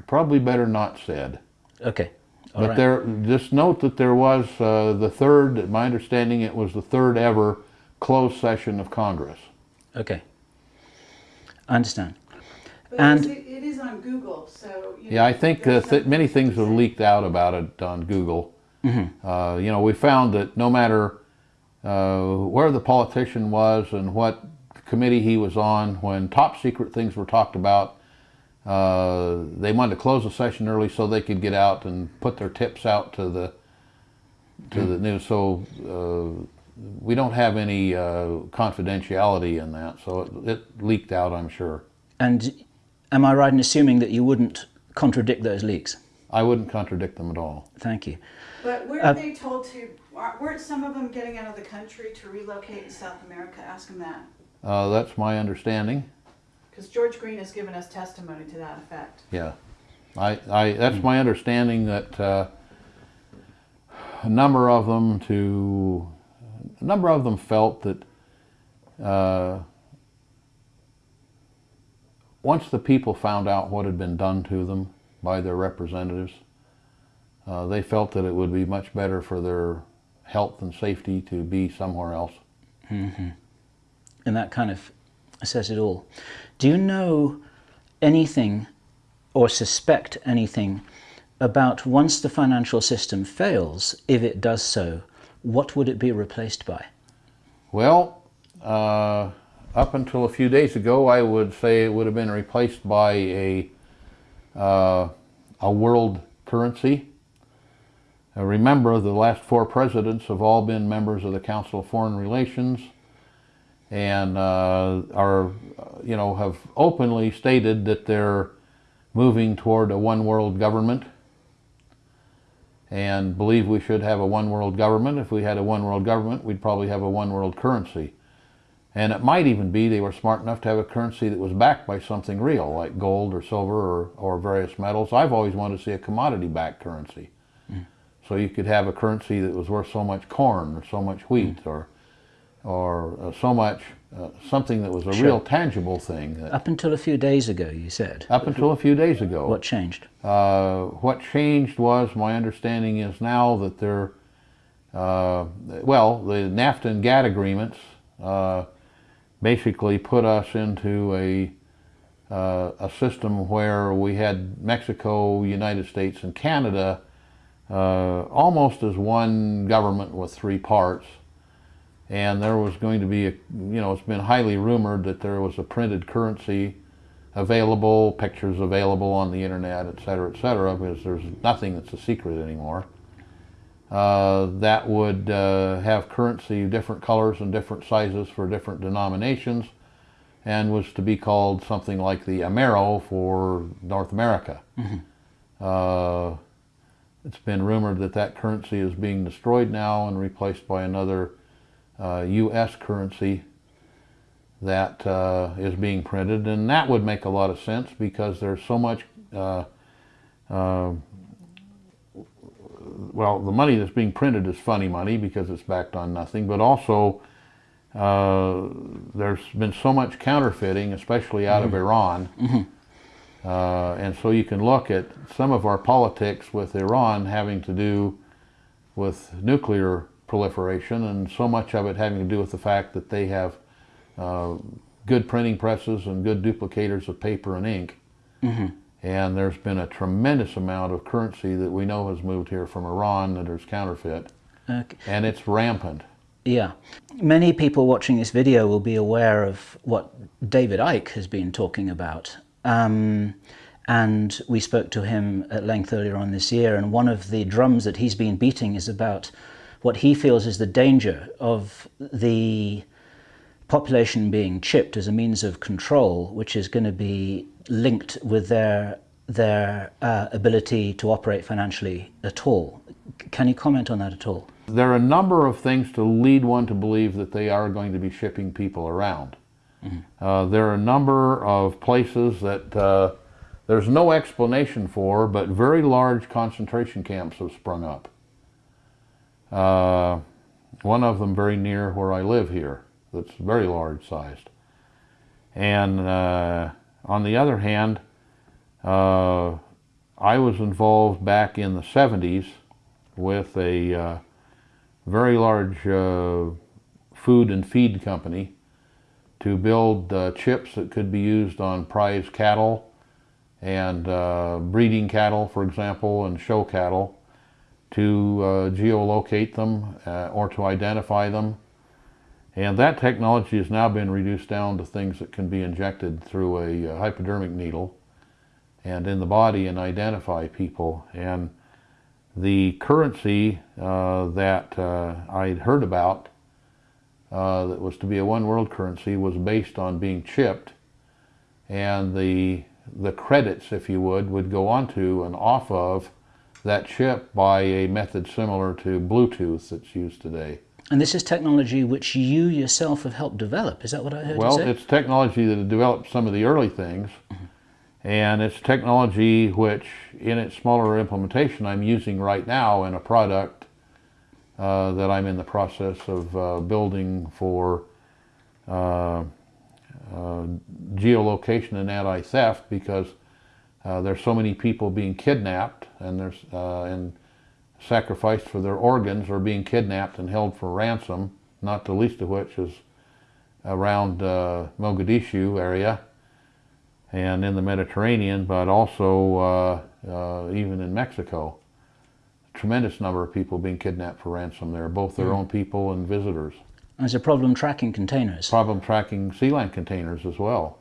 probably better not said. Okay. All But right. there, just note that there was uh, the third, my understanding, it was the third ever closed session of Congress. Okay. I understand. But And- it's- it is on Google, so. you Yeah, know, I think uh, th many things have leaked out about it on Google. Mm-hmm. Uh, you know, we found that no matter uh, where the politician was and what committee he was on, when top secret things were talked about, uh, they wanted to close the session early so they could get out and put their tips out to the to the news. So uh, we don't have any uh, confidentiality in that. So it, it leaked out, I'm sure. And am I right in assuming that you wouldn't contradict those leaks? I wouldn't contradict them at all. Thank you. But weren't Uh, they told to, weren't some of them getting out of the country to relocate in South America? Ask them that. Uh, that's my understanding. Because George Green has given us testimony to that effect. Yeah, I, I, that's my understanding that uh, a number of them to, a number of them felt that uh, once the people found out what had been done to them by their representatives, uh, they felt that it would be much better for their health and safety to be somewhere else. Mm -hmm. And that kind of says it all. Do you know anything or suspect anything about once the financial system fails, if it does so, what would it be replaced by? Well, uh, up until a few days ago, I would say it would have been replaced by a uh, a world currency. Uh, remember, the last four presidents have all been members of the Council of Foreign Relations, and uh, are, you know, have openly stated that they're moving toward a one world government and believe we should have a one world government. If we had a one world government, we'd probably have a one world currency. And it might even be they were smart enough to have a currency that was backed by something real, like gold or silver or, or various metals. I've always wanted to see a commodity backed currency. So you could have a currency that was worth so much corn or so much wheat or or uh, so much uh, something that was a Sure. real tangible thing. That, Up until a few days ago, you said. up until a few days ago, What changed? uh, what changed was my understanding is now that there, uh, well, the NAFTA and GATT agreements uh, basically put us into a uh, a system where we had Mexico, United States, and Canada uh, almost as one government with three parts. And there was going to be, a, you know, it's been highly rumored that there was a printed currency available, pictures available on the internet, et cetera, et cetera, because there's nothing that's a secret anymore. Uh, that would uh, have currency different colors and different sizes for different denominations and was to be called something like the Amero for North America. Uh, it's been rumored that that currency is being destroyed now and replaced by another U.S. currency that uh, is being printed, and that would make a lot of sense because there's so much. Uh, uh, well, the money that's being printed is funny money because it's backed on nothing, but also uh, there's been so much counterfeiting, especially out of Iran. Uh, and so you can look at some of our politics with Iran having to do with nuclear proliferation, and so much of it having to do with the fact that they have uh, good printing presses and good duplicators of paper and ink. And there's been a tremendous amount of currency that we know has moved here from Iran that is counterfeit, Okay. and it's rampant. Yeah. Many people watching this video will be aware of what David Icke has been talking about. Um, and we spoke to him at length earlier on this year, and one of the drums that he's been beating is about what he feels is the danger of the population being chipped as a means of control, which is going to be linked with their their uh, ability to operate financially at all. Can you comment on that at all? There are a number of things to lead one to believe that they are going to be shipping people around. Uh, there are a number of places that uh, there's no explanation for, but very large concentration camps have sprung up. Uh, one of them very near where I live here, that's very large sized. And uh, on the other hand, uh, I was involved back in the 70s with a uh, very large uh, food and feed company to build uh, chips that could be used on prize cattle and breeding cattle, for example, and show cattle to uh, geolocate them uh, or to identify them. And that technology has now been reduced down to things that can be injected through a uh, hypodermic needle and in the body and identify people. And the currency uh, that uh, I'd heard about uh, that was to be a one world currency was based on being chipped and the the credits if you would would go onto and off of that chip by a method similar to Bluetooth that's used today. And this is technology which you yourself have helped develop. Is that what I heard Well, you say? it's technology that developed some of the early things, and it's technology which, in its smaller implementation, I'm using right now in a product uh, that I'm in the process of uh, building for uh, uh, geolocation and anti-theft because uh, there's so many people being kidnapped and there's uh, and sacrificed for their organs or being kidnapped and held for ransom, not the least of which is around uh, Mogadishu area and in the Mediterranean, but also uh, uh, even in Mexico. Tremendous number of people being kidnapped for ransom there, both their own people and visitors. There's a problem tracking containers. Problem tracking sea land containers as well.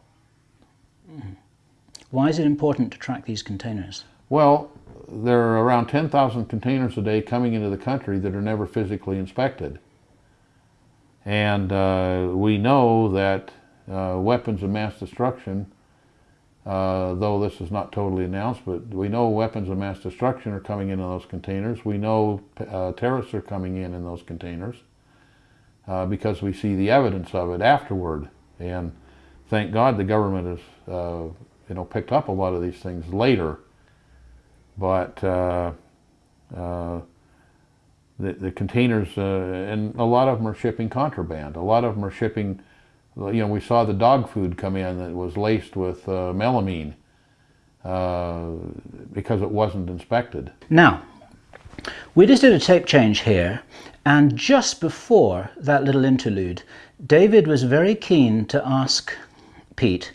Why is it important to track these containers? Well, there are around 10,000 containers a day coming into the country that are never physically inspected. And uh, we know that uh, weapons of mass destruction, uh, though this is not totally announced, but we know weapons of mass destruction are coming in those containers. We know uh, terrorists are coming in in those containers uh, because we see the evidence of it afterward. And thank God the government has, uh, you know, picked up a lot of these things later but uh, uh, the, the containers, uh, and a lot of them are shipping contraband. A lot of them are shipping, you know, we saw the dog food come in that was laced with uh, melamine uh, because it wasn't inspected. Now, we just did a tape change here, and just before that little interlude, David was very keen to ask Pete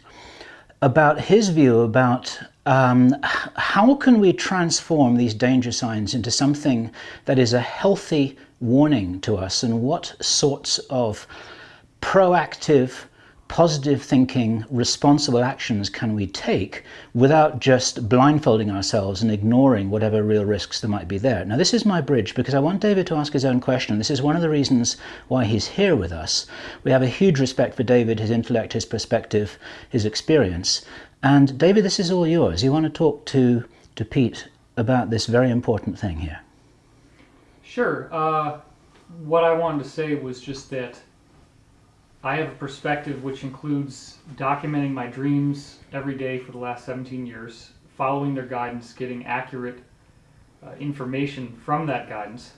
about his view about um, how can we transform these danger signs into something that is a healthy warning to us and what sorts of proactive positive thinking, responsible actions can we take without just blindfolding ourselves and ignoring whatever real risks there might be there? Now, this is my bridge because I want David to ask his own question. This is one of the reasons why he's here with us. We have a huge respect for David, his intellect, his perspective, his experience. And David, this is all yours. You want to talk to, to Pete about this very important thing here. Sure. Uh, what I wanted to say was just that I have a perspective which includes documenting my dreams every day for the last 17 years, following their guidance, getting accurate uh, information from that guidance.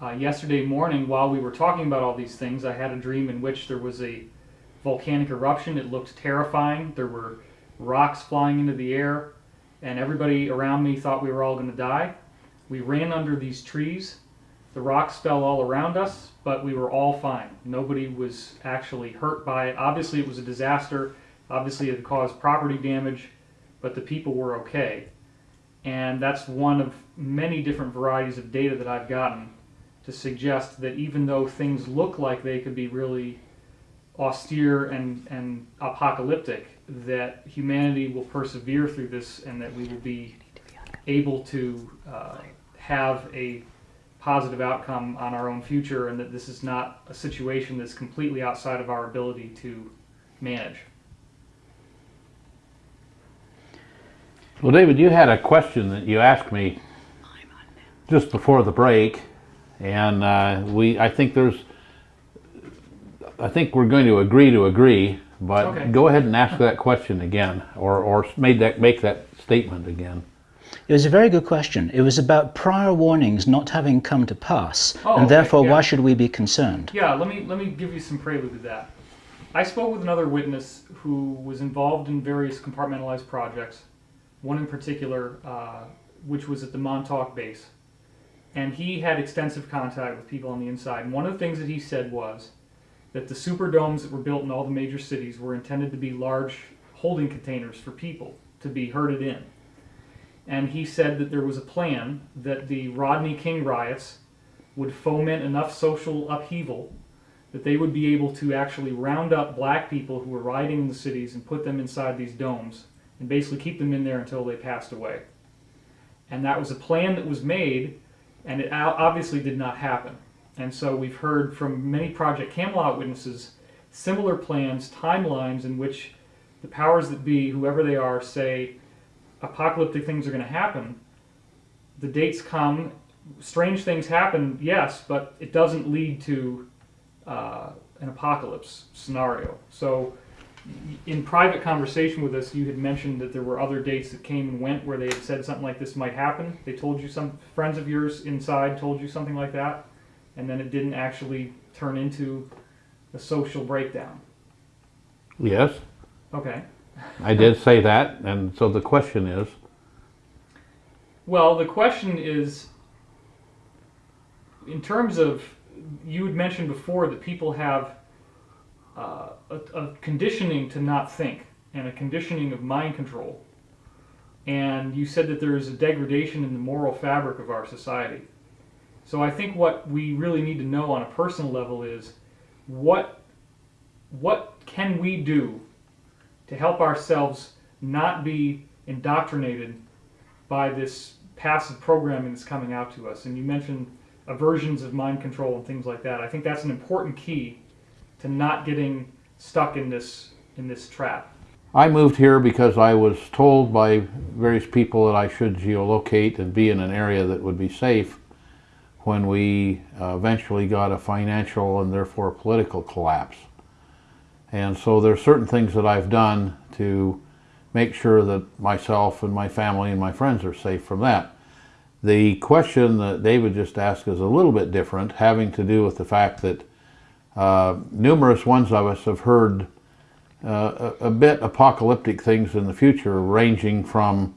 Uh, yesterday morning, while we were talking about all these things, I had a dream in which there was a volcanic eruption. It looked terrifying. There were rocks flying into the air, and everybody around me thought we were all going to die. We ran under these trees. The rocks fell all around us, but we were all fine. Nobody was actually hurt by it. Obviously, it was a disaster. Obviously, it caused property damage, but the people were okay. And that's one of many different varieties of data that I've gotten to suggest that even though things look like they could be really austere and, and apocalyptic, that humanity will persevere through this and that we will be able to uh, have a positive outcome on our own future and that this is not a situation that's completely outside of our ability to manage. Well, David, you had a question that you asked me just before the break, and uh, we, I think there's, I think we're going to agree to agree, but Okay. go ahead and ask that question again, or, or made that, make that statement again. It was a very good question. It was about prior warnings not having come to pass, Oh, and okay, therefore, yeah. why should we be concerned? Yeah, let me let me give you some prelude to that. I spoke with another witness who was involved in various compartmentalized projects. One in particular, uh, which was at the Montauk base, and he had extensive contact with people on the inside. And one of the things that he said was that the superdomes that were built in all the major cities were intended to be large holding containers for people to be herded in. And he said that there was a plan that the Rodney King riots would foment enough social upheaval that they would be able to actually round up black people who were rioting in the cities and put them inside these domes and basically keep them in there until they passed away. And that was a plan that was made, and it obviously did not happen. And so we've heard from many Project Camelot witnesses similar plans, timelines in which the powers that be, whoever they are, say apocalyptic things are going to happen. The dates come, strange things happen, yes, but it doesn't lead to uh, an apocalypse scenario. So, in private conversation with us, you had mentioned that there were other dates that came and went where they had said something like this might happen. They told you some friends of yours inside told you something like that, and then it didn't actually turn into a social breakdown. Yes, Okay. I did say that, and so the question is, Well, the question is in terms of, you had mentioned before that people have uh, a, a conditioning to not think and a conditioning of mind control. And you said that there is a degradation in the moral fabric of our society. So I think what we really need to know on a personal level is what what can we do to help ourselves not be indoctrinated by this passive programming that's coming out to us. And you mentioned aversions of mind control and things like that. I think that's an important key to not getting stuck in this in this trap. I moved here because I was told by various people that I should geolocate and be in an area that would be safe when we uh, eventually got a financial and therefore political collapse. And so there's certain things that I've done to make sure that myself and my family and my friends are safe from that. The question that David just asked is a little bit different, having to do with the fact that uh, numerous ones of us have heard uh, a, a bit apocalyptic things in the future, ranging from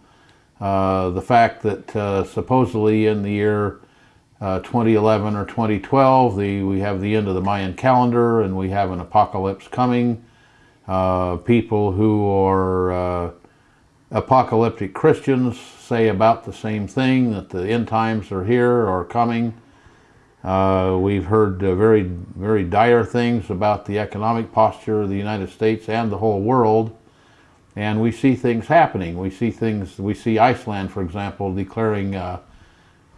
uh, the fact that uh, supposedly in the year uh, 2011 or 2012, the, we have the end of the Mayan calendar and we have an apocalypse coming. Uh, people who are uh, apocalyptic Christians say about the same thing, that the end times are here or coming. Uh, we've heard uh, very, very dire things about the economic posture of the United States and the whole world. And we see things happening. We see things, we see Iceland, for example, declaring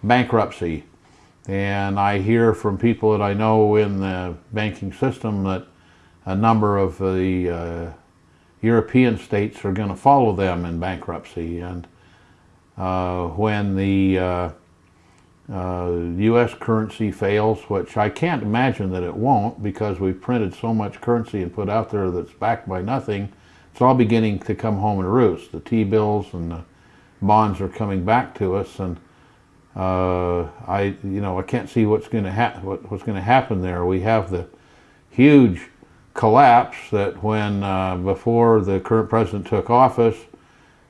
bankruptcy. And I hear from people that I know in the banking system that a number of the uh, European states are going to follow them in bankruptcy. And uh, when the uh, U.S. currency fails, which I can't imagine that it won't because we've printed so much currency and put out there that's backed by nothing, it's all beginning to come home and roost. The T-bills and the bonds are coming back to us, and uh, I, you know, I can't see what's going to happen. What, what's going to happen there? We have the huge collapse that when uh, before the current president took office,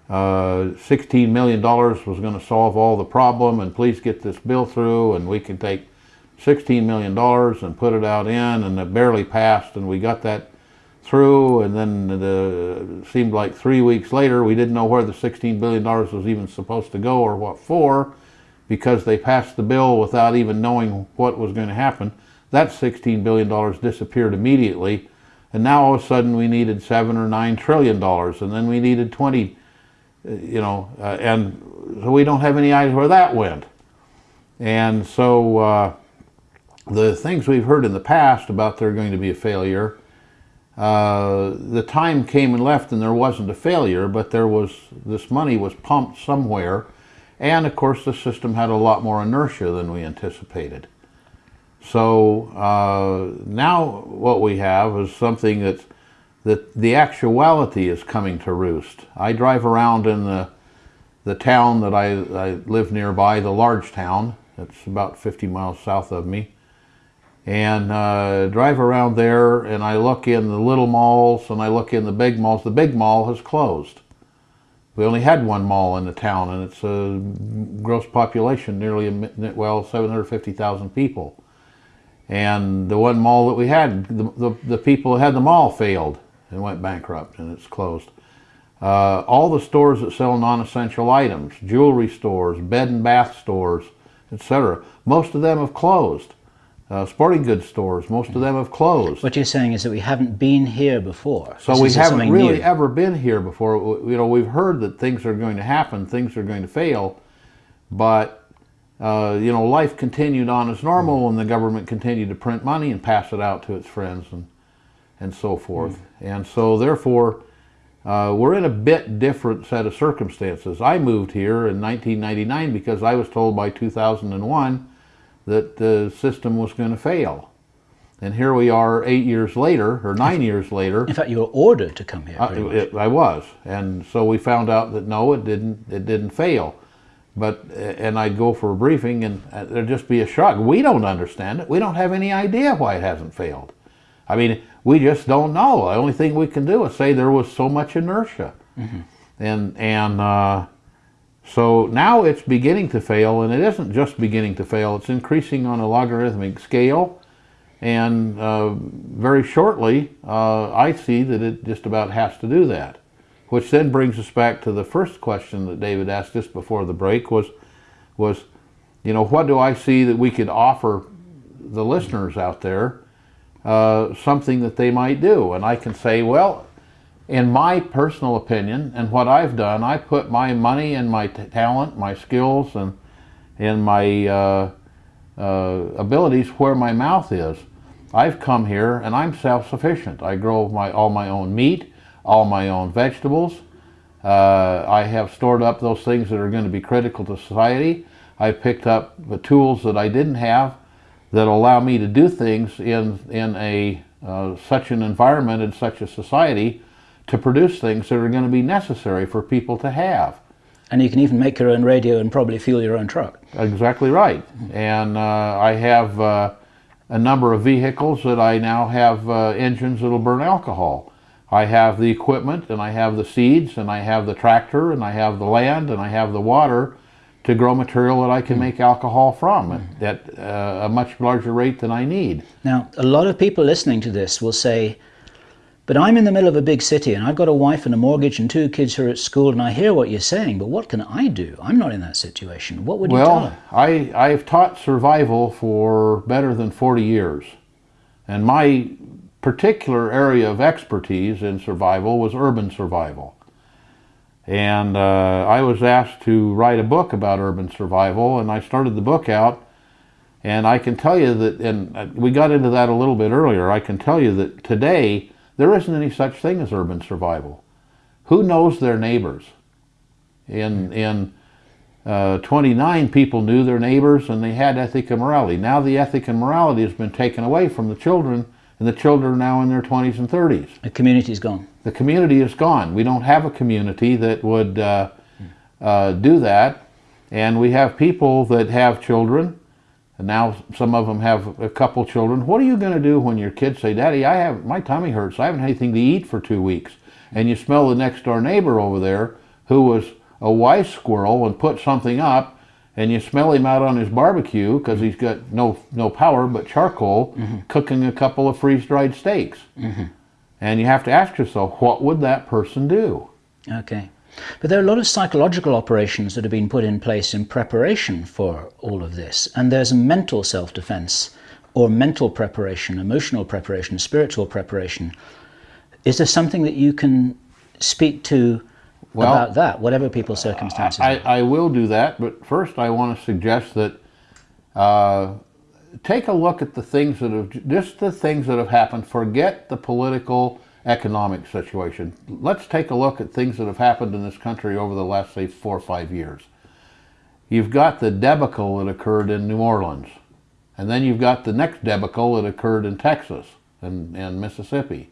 uh, $16 million was going to solve all the problem and please get this bill through and we can take $16 million and put it out in and it barely passed and we got that through and then the, it seemed like three weeks later we didn't know where the $16 billion was even supposed to go or what for because they passed the bill without even knowing what was going to happen. That $16 billion disappeared immediately and now all of a sudden we needed seven or nine trillion dollars, and then we needed 20, uh, you know, uh, and so we don't have any idea where that went. And so uh, the things we've heard in the past about there going to be a failure, uh, the time came and left and there wasn't a failure, but there was, this money was pumped somewhere. And of course the system had a lot more inertia than we anticipated. So uh, now what we have is something that's, that the actuality is coming to roost. I drive around in the, the town that I, I live nearby, the large town. It's about 50 miles south of me. And uh, drive around there and I look in the little malls and I look in the big malls. The big mall has closed. We only had one mall in the town and it's a gross population nearly, well, 750,000 people. And the one mall that we had, the, the, the people who had the mall failed and went bankrupt and it's closed. Uh, all the stores that sell non-essential items, jewelry stores, bed and bath stores, etc., most of them have closed. Uh, sporting goods stores, most of them have closed. What you're saying is that we haven't been here before. So This we haven't really new. ever been here before. You know, we've heard that things are going to happen, things are going to fail, but uh, you know, life continued on as normal, and the government continued to print money and pass it out to its friends and and so forth. And so, therefore, uh, we're in a bit different set of circumstances. I moved here in 1999 because I was told by 2001 that the system was going to fail. And here we are eight years later, or nine years later. In fact, you were ordered to come here. I, it, I was, and so we found out that no, it didn't. It didn't fail. But and I'd go for a briefing, and uh, there'd just be a shrug. We don't understand it. We don't have any idea why it hasn't failed. I mean, we just don't know. The only thing we can do is say there was so much inertia, and and uh, so now it's beginning to fail, and it isn't just beginning to fail. It's increasing on a logarithmic scale. And uh, very shortly, uh, I see that it just about has to do that. Which then brings us back to the first question that David asked just before the break was, was, you know, what do I see that we could offer the listeners out there uh, something that they might do? And I can say, well, in my personal opinion and what I've done, I put my money and my talent, my skills, and and my uh, uh, abilities where my mouth is. I've come here and I'm self-sufficient. I grow my all my own meat, all my own vegetables. Uh, I have stored up those things that are going to be critical to society. I've picked up the tools that I didn't have that allow me to do things in in a uh, such an environment and such a society to produce things that are going to be necessary for people to have. And you can even make your own radio and probably fuel your own truck. Exactly right. And uh, I have uh, a number of vehicles that I now have uh, engines that'll burn alcohol. I have the equipment and I have the seeds and I have the tractor and I have the land and I have the water to grow material that I can make alcohol from at, at uh, a much larger rate than I need. Now, a lot of people listening to this will say, but I'm in the middle of a big city and I've got a wife and a mortgage and two kids who are at school and I hear what you're saying, but what can I do? I'm not in that situation. What would you tell Well, them? I, I've taught survival for better than 40 years. And my particular area of expertise in survival was urban survival. And uh, I was asked to write a book about urban survival, and I started the book out. And I can tell you that, and uh, we got into that a little bit earlier, I can tell you that today there isn't any such thing as urban survival. Who knows their neighbors? In, in uh, 29 people knew their neighbors and they had ethic and morality. Now the ethic and morality has been taken away from the children, and the children are now in their 20s and 30s. The community is gone. The community is gone. We don't have a community that would uh, uh, do that, and we have people that have children, and now some of them have a couple children. What are you going to do when your kids say, "Daddy, I have my tummy hurts. I haven't had anything to eat for two weeks," and you smell the next door neighbor over there who was a wise squirrel and put something up, and you smell him out on his barbecue because he's got no no power but charcoal, mm-hmm. cooking a couple of freeze dried steaks. Mm-hmm. And you have to ask yourself, what would that person do? Okay. But there are a lot of psychological operations that have been put in place in preparation for all of this. And there's mental self defense or mental preparation, emotional preparation, spiritual preparation. Is there something that you can speak to Well, about that, whatever people's circumstances I, are? I will do that, but first I want to suggest that uh, take a look at the things that have, just the things that have happened. Forget the political, economic situation. Let's take a look at things that have happened in this country over the last, say, four or five years. You've got the debacle that occurred in New Orleans, and then you've got the next debacle that occurred in Texas and, and Mississippi.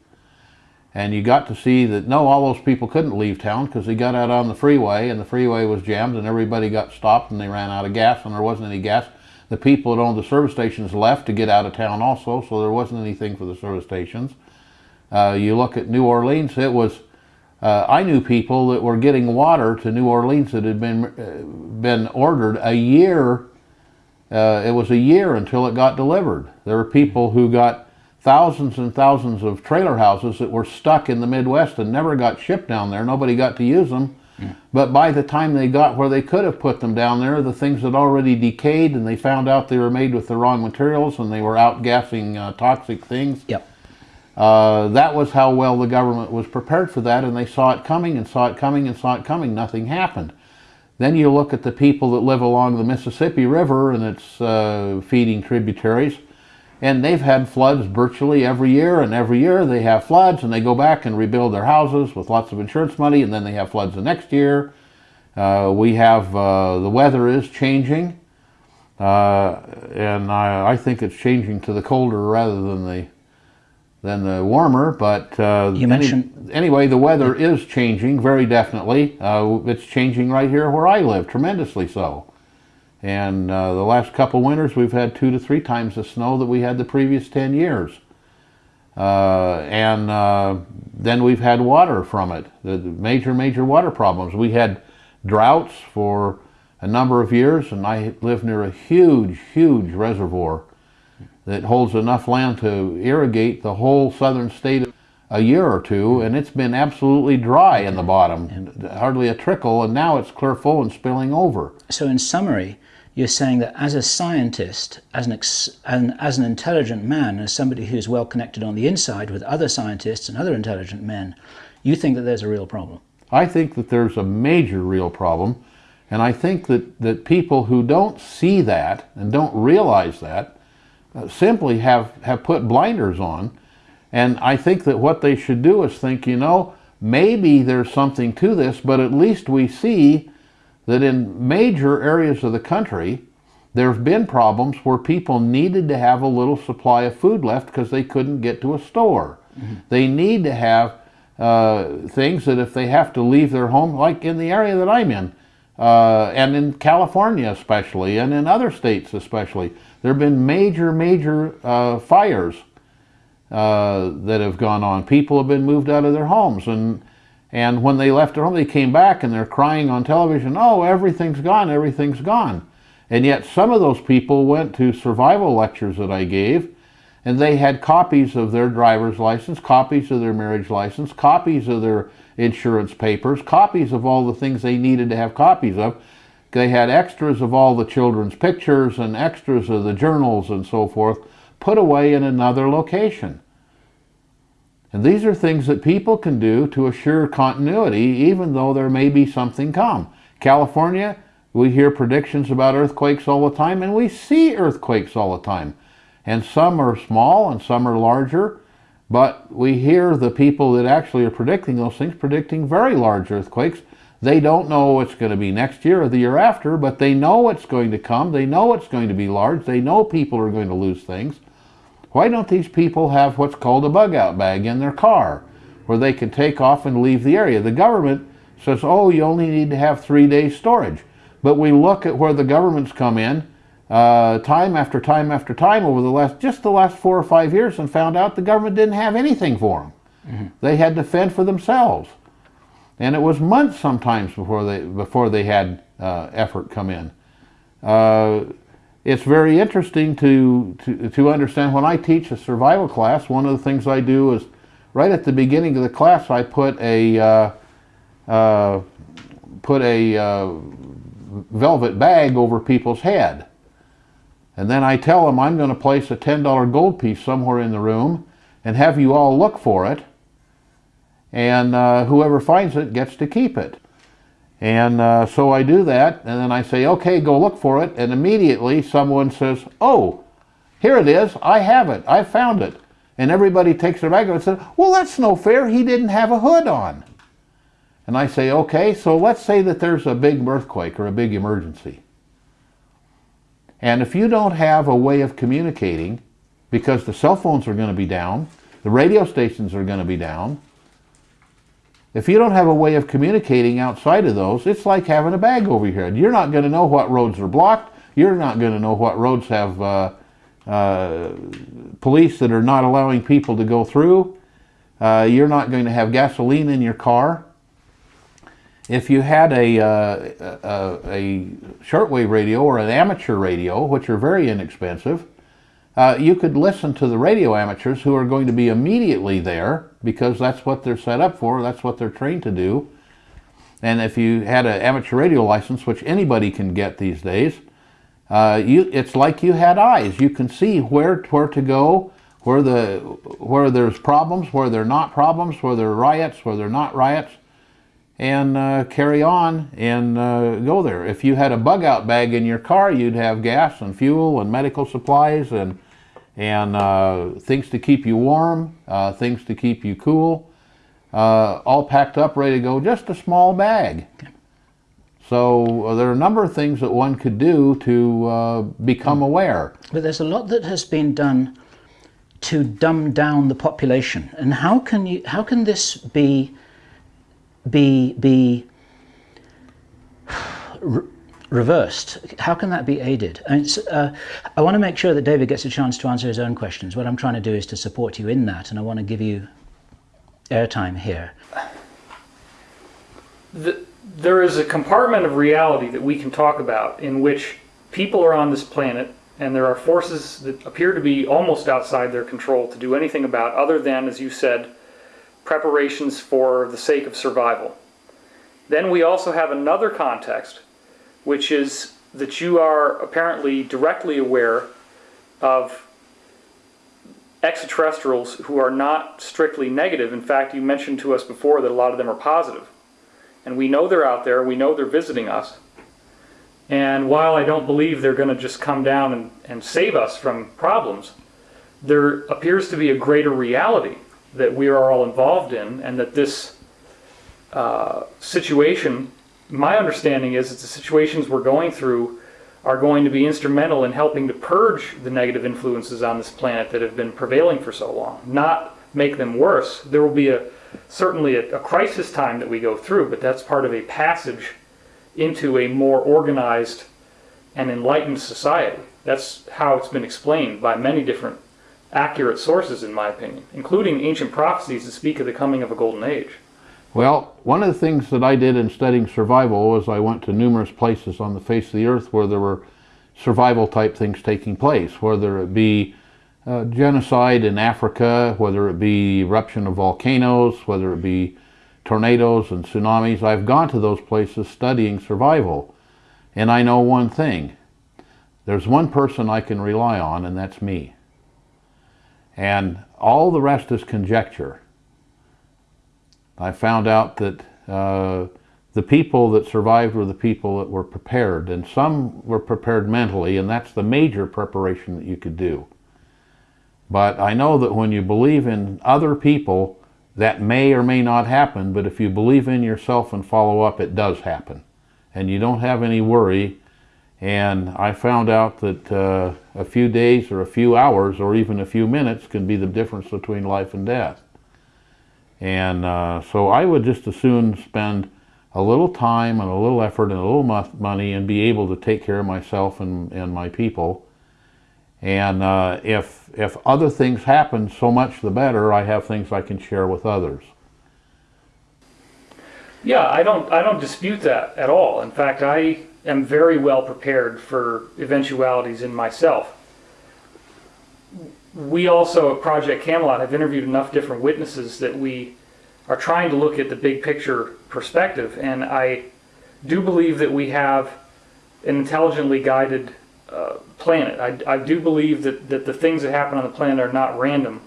And you got to see that no, all those people couldn't leave town because they got out on the freeway and the freeway was jammed and everybody got stopped and they ran out of gas and there wasn't any gas. The people that owned the service stations left to get out of town also, so there wasn't anything for the service stations. Uh, you look at New Orleans, it was, uh, I knew people that were getting water to New Orleans that had been, uh, been ordered a year, uh, it was a year until it got delivered. There were people who got thousands and thousands of trailer houses that were stuck in the Midwest and never got shipped down there. Nobody got to use them. But by the time they got where they could have put them down there, the things had already decayed and they found out they were made with the wrong materials and they were outgassing uh, toxic things. Yep. Uh, that was how well the government was prepared for that, and they saw it coming and saw it coming and saw it coming. Nothing happened. Then you look at the people that live along the Mississippi River and its uh, feeding tributaries, and they've had floods virtually every year, and every year they have floods, and they go back and rebuild their houses with lots of insurance money, and then they have floods the next year. Uh, we have uh, the weather is changing, uh, and I, I think it's changing to the colder rather than the than the warmer. But uh, You mentioned- anyway, the weather is changing very definitely. Uh, it's changing right here where I live, tremendously so. And uh, the last couple winters, we've had two to three times the snow that we had the previous ten years. Uh, and uh, then we've had water from it. The the major, major water problems. We had droughts for a number of years, and I live near a huge, huge reservoir that holds enough land to irrigate the whole southern state a year or two, and it's been absolutely dry in the bottom, hardly a trickle, and now it's clear full and spilling over. So, in summary, you're saying that as a scientist, as an, ex- and as an intelligent man, as somebody who's well connected on the inside with other scientists and other intelligent men, you think that there's a real problem. I think that there's a major real problem, and I think that, that people who don't see that and don't realize that simply have, have put blinders on. And I think that what they should do is think, you know, maybe there's something to this, but at least we see that in major areas of the country, there have been problems where people needed to have a little supply of food left because they couldn't get to a store. They need to have uh, things that if they have to leave their home, like in the area that I'm in, uh, and in California especially, and in other states especially. There have been major, major uh, fires uh, that have gone on. People have been moved out of their homes, and and when they left their home, they came back and they're crying on television, "Oh, everything's gone, everything's gone." And yet, some of those people went to survival lectures that I gave, and they had copies of their driver's license, copies of their marriage license, copies of their insurance papers, copies of all the things they needed to have copies of. They had extras of all the children's pictures and extras of the journals and so forth put away in another location. And these are things that people can do to assure continuity even though there may be something come. California, we hear predictions about earthquakes all the time and we see earthquakes all the time. And some are small and some are larger, but we hear the people that actually are predicting those things predicting very large earthquakes. They don't know what's going to be next year or the year after, but they know it's going to come. They know it's going to be large. They know people are going to lose things. Why don't these people have what's called a bug out bag in their car where they can take off and leave the area? The government says, oh, you only need to have three days storage. But we look at where the governments come in uh, time after time after time over the last just the last four or five years and found out the government didn't have anything for them. Mm -hmm. They had to fend for themselves, and it was months sometimes before they before they had uh, effort come in. Uh, it's very interesting to, to to understand when I teach a survival class. One of the things I do is right at the beginning of the class I put a uh, uh, put a uh, velvet bag over people's head and then I tell them I'm going to place a $10 gold piece somewhere in the room and have you all look for it. And uh, whoever finds it gets to keep it. And uh, so I do that, and then I say, okay, go look for it. And immediately someone says, oh, here it is. I have it. I found it. And everybody takes their bag and says, well, that's no fair. He didn't have a hood on. And I say, okay, so let's say that there's a big earthquake or a big emergency. And if you don't have a way of communicating, because the cell phones are going to be down, the radio stations are going to be down, if you don't have a way of communicating outside of those, it's like having a bag over your head. You're not going to know what roads are blocked. You're not going to know what roads have uh, uh, police that are not allowing people to go through. Uh, you're not going to have gasoline in your car if you had a, uh, a, a, shortwave radio or an amateur radio, which are very inexpensive, uh, you could listen to the radio amateurs who are going to be immediately there because that's what they're set up for, that's what they're trained to do. And if you had an amateur radio license, which anybody can get these days, uh, you, it's like you had eyes. You can see where, where to go, where, the, where there's problems, where there are not problems, where there are riots, where there are not riots and uh, carry on and uh, go there. If you had a bug out bag in your car, you'd have gas and fuel and medical supplies and, and uh, things to keep you warm, uh, things to keep you cool, uh, all packed up, ready to go, just a small bag. So uh, there are a number of things that one could do to become aware. But there's a lot that has been done to dumb down the population. And how can, you, how can this be be, be re reversed? How can that be aided? Uh, I want to make sure that David gets a chance to answer his own questions. What I'm trying to do is to support you in that, and I want to give you airtime here. The, there is a compartment of reality that we can talk about in which people are on this planet and there are forces that appear to be almost outside their control to do anything about other than, as you said, preparations for the sake of survival. Then we also have another context, which is that you are apparently directly aware of extraterrestrials who are not strictly negative. In fact, you mentioned to us before that a lot of them are positive. And we know they're out there, we know they're visiting us. And while I don't believe they're going to just come down and, and save us from problems, there appears to be a greater reality that we are all involved in, and that this uh, situation, my understanding is that the situations we're going through are going to be instrumental in helping to purge the negative influences on this planet that have been prevailing for so long, not make them worse. There will be a certainly a, a crisis time that we go through, but that's part of a passage into a more organized and enlightened society. That's how it's been explained by many different accurate sources, in my opinion, including ancient prophecies that speak of the coming of a golden age. Well, one of the things that I did in studying survival was I went to numerous places on the face of the earth where there were survival type things taking place, whether it be uh, genocide in Africa, whether it be eruption of volcanoes, whether it be tornadoes and tsunamis. I've gone to those places studying survival. And I know one thing. There's one person I can rely on, and that's me. And all the rest is conjecture. I found out that uh, the people that survived were the people that were prepared, and some were prepared mentally, and that's the major preparation that you could do. But I know that when you believe in other people, that may or may not happen, but if you believe in yourself and follow up, it does happen. And you don't have any worry. And I found out that uh, a few days or a few hours or even a few minutes can be the difference between life and death. And uh, so I would just as soon spend a little time and a little effort and a little money and be able to take care of myself and, and my people. And uh, if, if other things happen, so much the better. I have things I can share with others. Yeah, I don't, I don't dispute that at all. In fact, I am very well prepared for eventualities in myself. We also at Project Camelot have interviewed enough different witnesses that we are trying to look at the big picture perspective. And I do believe that we have an intelligently guided uh, planet. I, I do believe that, that the things that happen on the planet are not random.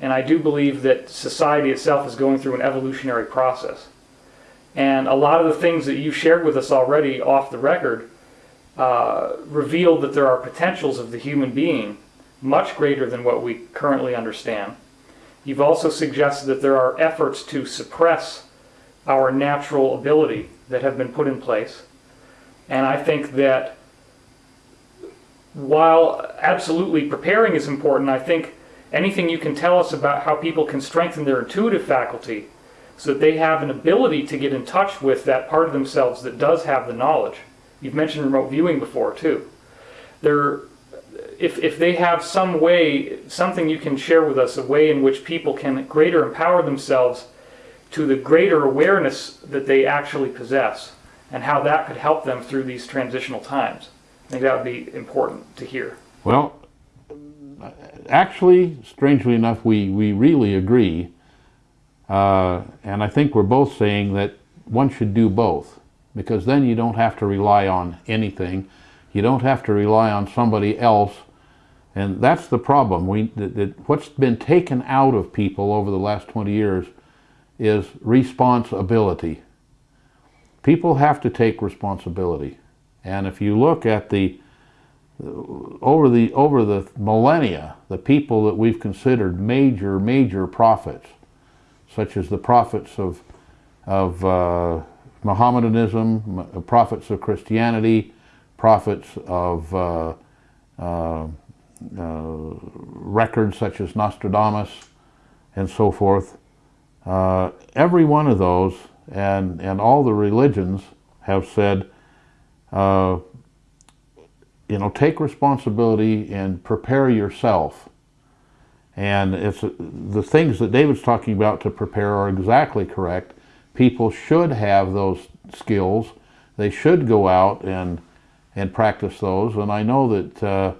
And I do believe that society itself is going through an evolutionary process. And a lot of the things that you've shared with us already off the record uh, reveal that there are potentials of the human being much greater than what we currently understand. You've also suggested that there are efforts to suppress our natural ability that have been put in place. And I think that while absolutely preparing is important, I think anything you can tell us about how people can strengthen their intuitive faculty so that they have an ability to get in touch with that part of themselves that does have the knowledge. You've mentioned remote viewing before too. If, if they have some way, something you can share with us, a way in which people can greater empower themselves to the greater awareness that they actually possess and how that could help them through these transitional times. I think that would be important to hear. Well, actually, strangely enough, we, we really agree uh, and I think we're both saying that one should do both because then you don't have to rely on anything. You don't have to rely on somebody else. And that's the problem. We, that, that what's been taken out of people over the last 20 years is responsibility. People have to take responsibility. And if you look at the over the over the millennia, the people that we've considered major major prophets, such as the prophets of, of uh, Mohammedanism, prophets of Christianity, prophets of uh, uh, uh, records such as Nostradamus, and so forth. Uh, every one of those and, and all the religions have said, uh, you know, take responsibility and prepare yourself and it's the things that David's talking about to prepare are exactly correct. People should have those skills. They should go out and and practice those. And I know that uh,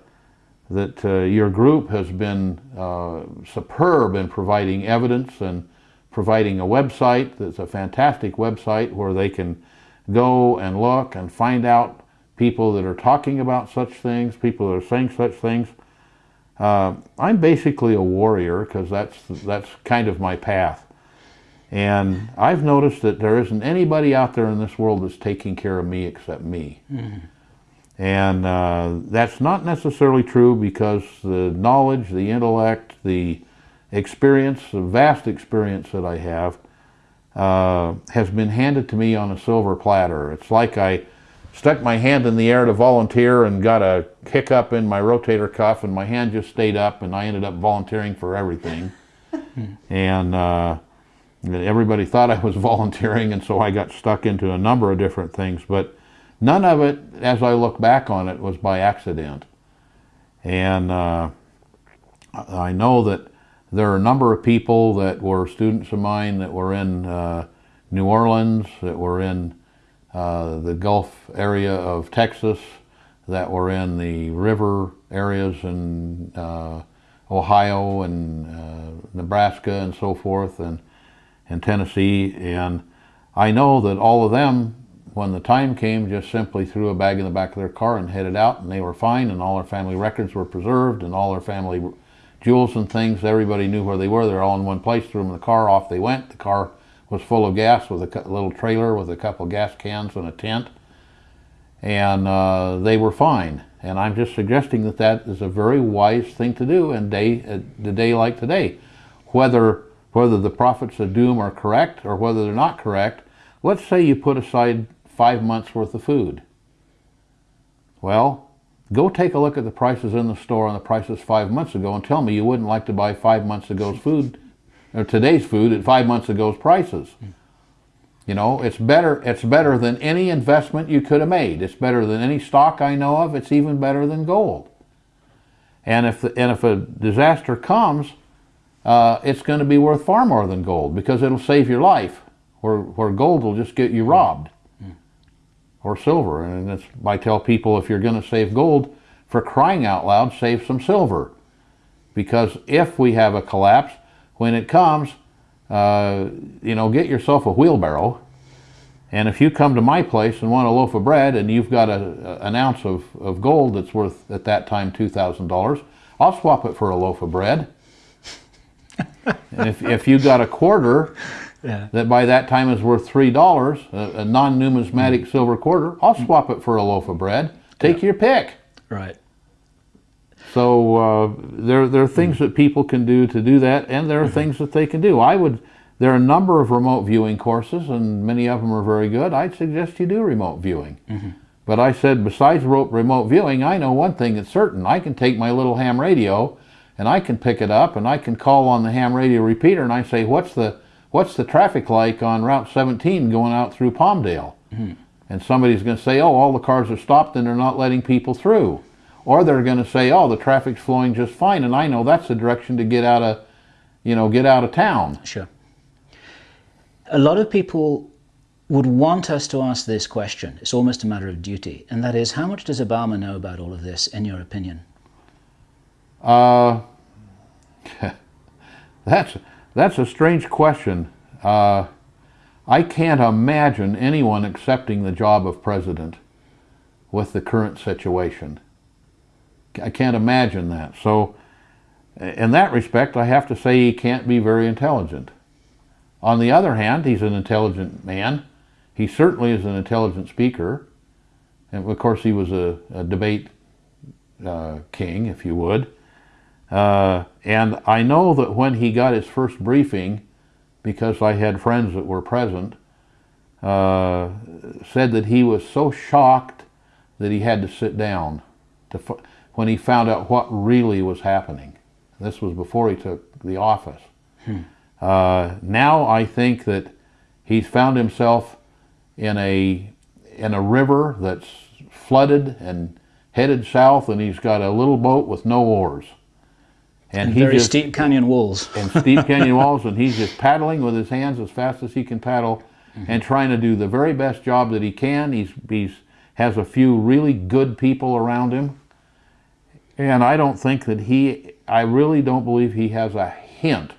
that uh, your group has been uh, superb in providing evidence and providing a website that's a fantastic website where they can go and look and find out people that are talking about such things, people that are saying such things. Uh, I'm basically a warrior because that's, that's kind of my path. And I've noticed that there isn't anybody out there in this world that's taking care of me except me. Mm. And uh, that's not necessarily true because the knowledge, the intellect, the experience, the vast experience that I have, uh, has been handed to me on a silver platter. It's like I stuck my hand in the air to volunteer and got a hiccup in my rotator cuff and my hand just stayed up and I ended up volunteering for everything. and uh, everybody thought I was volunteering, and so I got stuck into a number of different things. But none of it, as I look back on it, was by accident. And uh, I know that there are a number of people that were students of mine that were in uh, New Orleans, that were in uh, the Gulf area of Texas, that were in the river areas in uh, Ohio and uh, Nebraska and so forth, and, and Tennessee. And I know that all of them, when the time came, just simply threw a bag in the back of their car and headed out, and they were fine, and all their family records were preserved, and all their family jewels and things, everybody knew where they were. They're all in one place, threw them in the car, off they went. The car was full of gas with a little trailer with a couple gas cans and a tent and uh, they were fine. And I'm just suggesting that that is a very wise thing to do in day, the day like today. Whether, whether the prophets of doom are correct or whether they're not correct, let's say you put aside five months worth of food. Well, go take a look at the prices in the store and the prices five months ago and tell me you wouldn't like to buy five months ago's food, or today's food at five months ago's prices. You know, it's better it's better than any investment you could have made. It's better than any stock I know of. It's even better than gold. And if the, and if a disaster comes, uh, it's going to be worth far more than gold because it'll save your life. Where where gold will just get you robbed, or silver. And that's I tell people if you're going to save gold, for crying out loud, save some silver, because if we have a collapse, when it comes, uh, you know, get yourself a wheelbarrow. And if you come to my place and want a loaf of bread and you've got a, an ounce of, of gold that's worth at that time $2,000, I'll swap it for a loaf of bread. and if, if you got a quarter Yeah. that by that time is worth $3, a, a non numismatic silver quarter, I'll swap it for a loaf of bread. Take your pick. Right. So uh, there, there are things hmm. that people can do to do that, and there are mm-hmm. things that they can do. I would. There are a number of remote viewing courses, and many of them are very good. I'd suggest you do remote viewing. Mm-hmm. But I said, besides remote viewing, I know one thing that's certain. I can take my little ham radio, and I can pick it up, and I can call on the ham radio repeater, and I say, "What's the what's the traffic like on Route 17 going out through Palmdale?" Mm-hmm. And somebody's going to say, "Oh, all the cars are stopped, and they're not letting people through." Or they're going to say, "Oh, the traffic's flowing just fine," and I know that's the direction to get out of, you know, get out of town. Sure. A lot of people would want us to ask this question. It's almost a matter of duty, and that is, how much does Obama know about all of this, in your opinion? Uh, that's that's a strange question. Uh, I can't imagine anyone accepting the job of president with the current situation. I can't imagine that. So, in that respect, I have to say he can't be very intelligent. On the other hand, he's an intelligent man. He certainly is an intelligent speaker. And of course, he was a, a debate uh, king, if you would. Uh, and I know that when he got his first briefing, because I had friends that were present, uh, said that he was so shocked that he had to sit down to when he found out what really was happening. This was before he took the office. Uh, now I think that he's found himself in a in a river that's flooded and headed south, and he's got a little boat with no oars. And, he Very just, steep canyon walls. and steep canyon walls, and he's just paddling with his hands as fast as he can paddle, and trying to do the very best job that he can. He's he's has a few really good people around him, and I don't think that he. I really don't believe he has a hint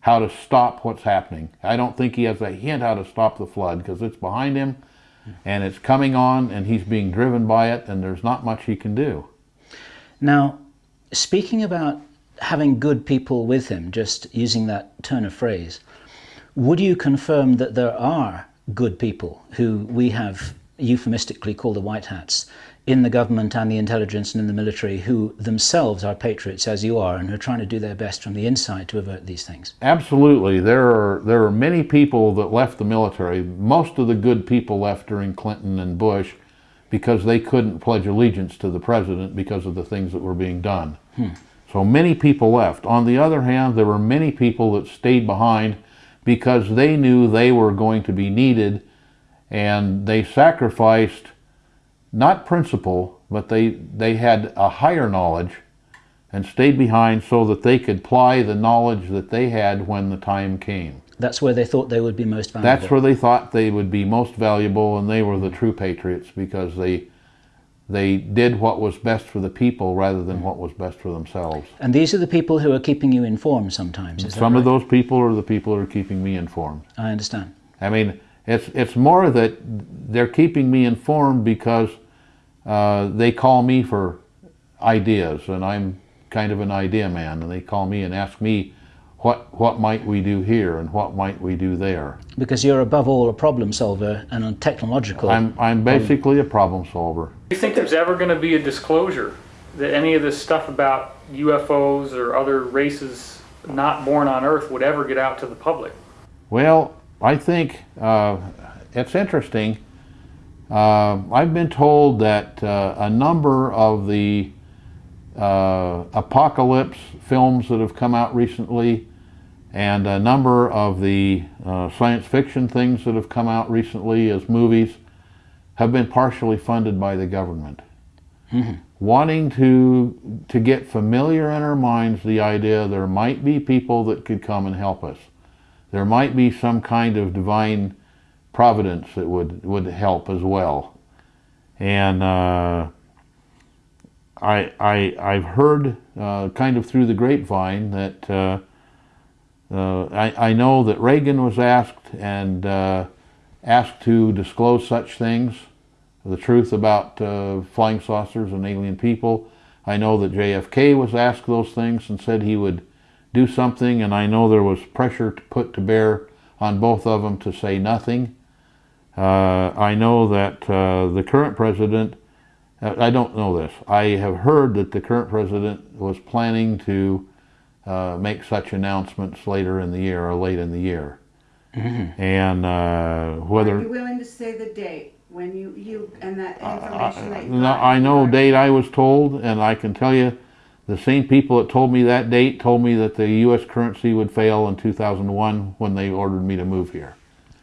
how to stop what's happening. I don't think he has a hint how to stop the flood because it's behind him, and it's coming on, and he's being driven by it, and there's not much he can do. Now, speaking about having good people with him, just using that turn of phrase, would you confirm that there are good people who we have euphemistically called the white hats in the government and the intelligence and in the military who themselves are patriots as you are and who are trying to do their best from the inside to avert these things? Absolutely. There are there are many people that left the military. Most of the good people left during Clinton and Bush because they couldn't pledge allegiance to the president because of the things that were being done. Hmm. So many people left. On the other hand, there were many people that stayed behind because they knew they were going to be needed and they sacrificed not principle, but they, they had a higher knowledge and stayed behind so that they could apply the knowledge that they had when the time came. That's where they thought they would be most valuable. That's where they thought they would be most valuable, and they were the true patriots because they they did what was best for the people rather than what was best for themselves. And these are the people who are keeping you informed sometimes. Some of those people are the people who are keeping me informed. I understand. I mean, it's it's more that they're keeping me informed because uh, they call me for ideas, and I'm kind of an idea man, and they call me and ask me what what might we do here and what might we do there. Because you're above all a problem solver and a technological. I'm I'm basically a problem solver. Do you think there's ever going to be a disclosure that any of this stuff about UFOs or other races not born on Earth would ever get out to the public? Well, I think uh, it's interesting. Uh, I've been told that uh, a number of the uh, apocalypse films that have come out recently and a number of the uh, science fiction things that have come out recently as movies have been partially funded by the government. Wanting to, to get familiar in our minds the idea there might be people that could come and help us there might be some kind of divine providence that would, would help as well. And uh, I, I, I've heard uh, kind of through the grapevine that uh, uh, I, I know that Reagan was asked and uh, asked to disclose such things, the truth about uh, flying saucers and alien people. I know that JFK was asked those things and said he would do something, and I know there was pressure to put to bear on both of them to say nothing. Uh, I know that uh, the current president, uh, I don't know this, I have heard that the current president was planning to uh, make such announcements later in the year or late in the year. And uh, Are whether. you willing to say the date when you, you, and that I, information that you no. I know Or- date I was told, and I can tell you, the same people that told me that date told me that the U.S. currency would fail in 2001 when they ordered me to move here.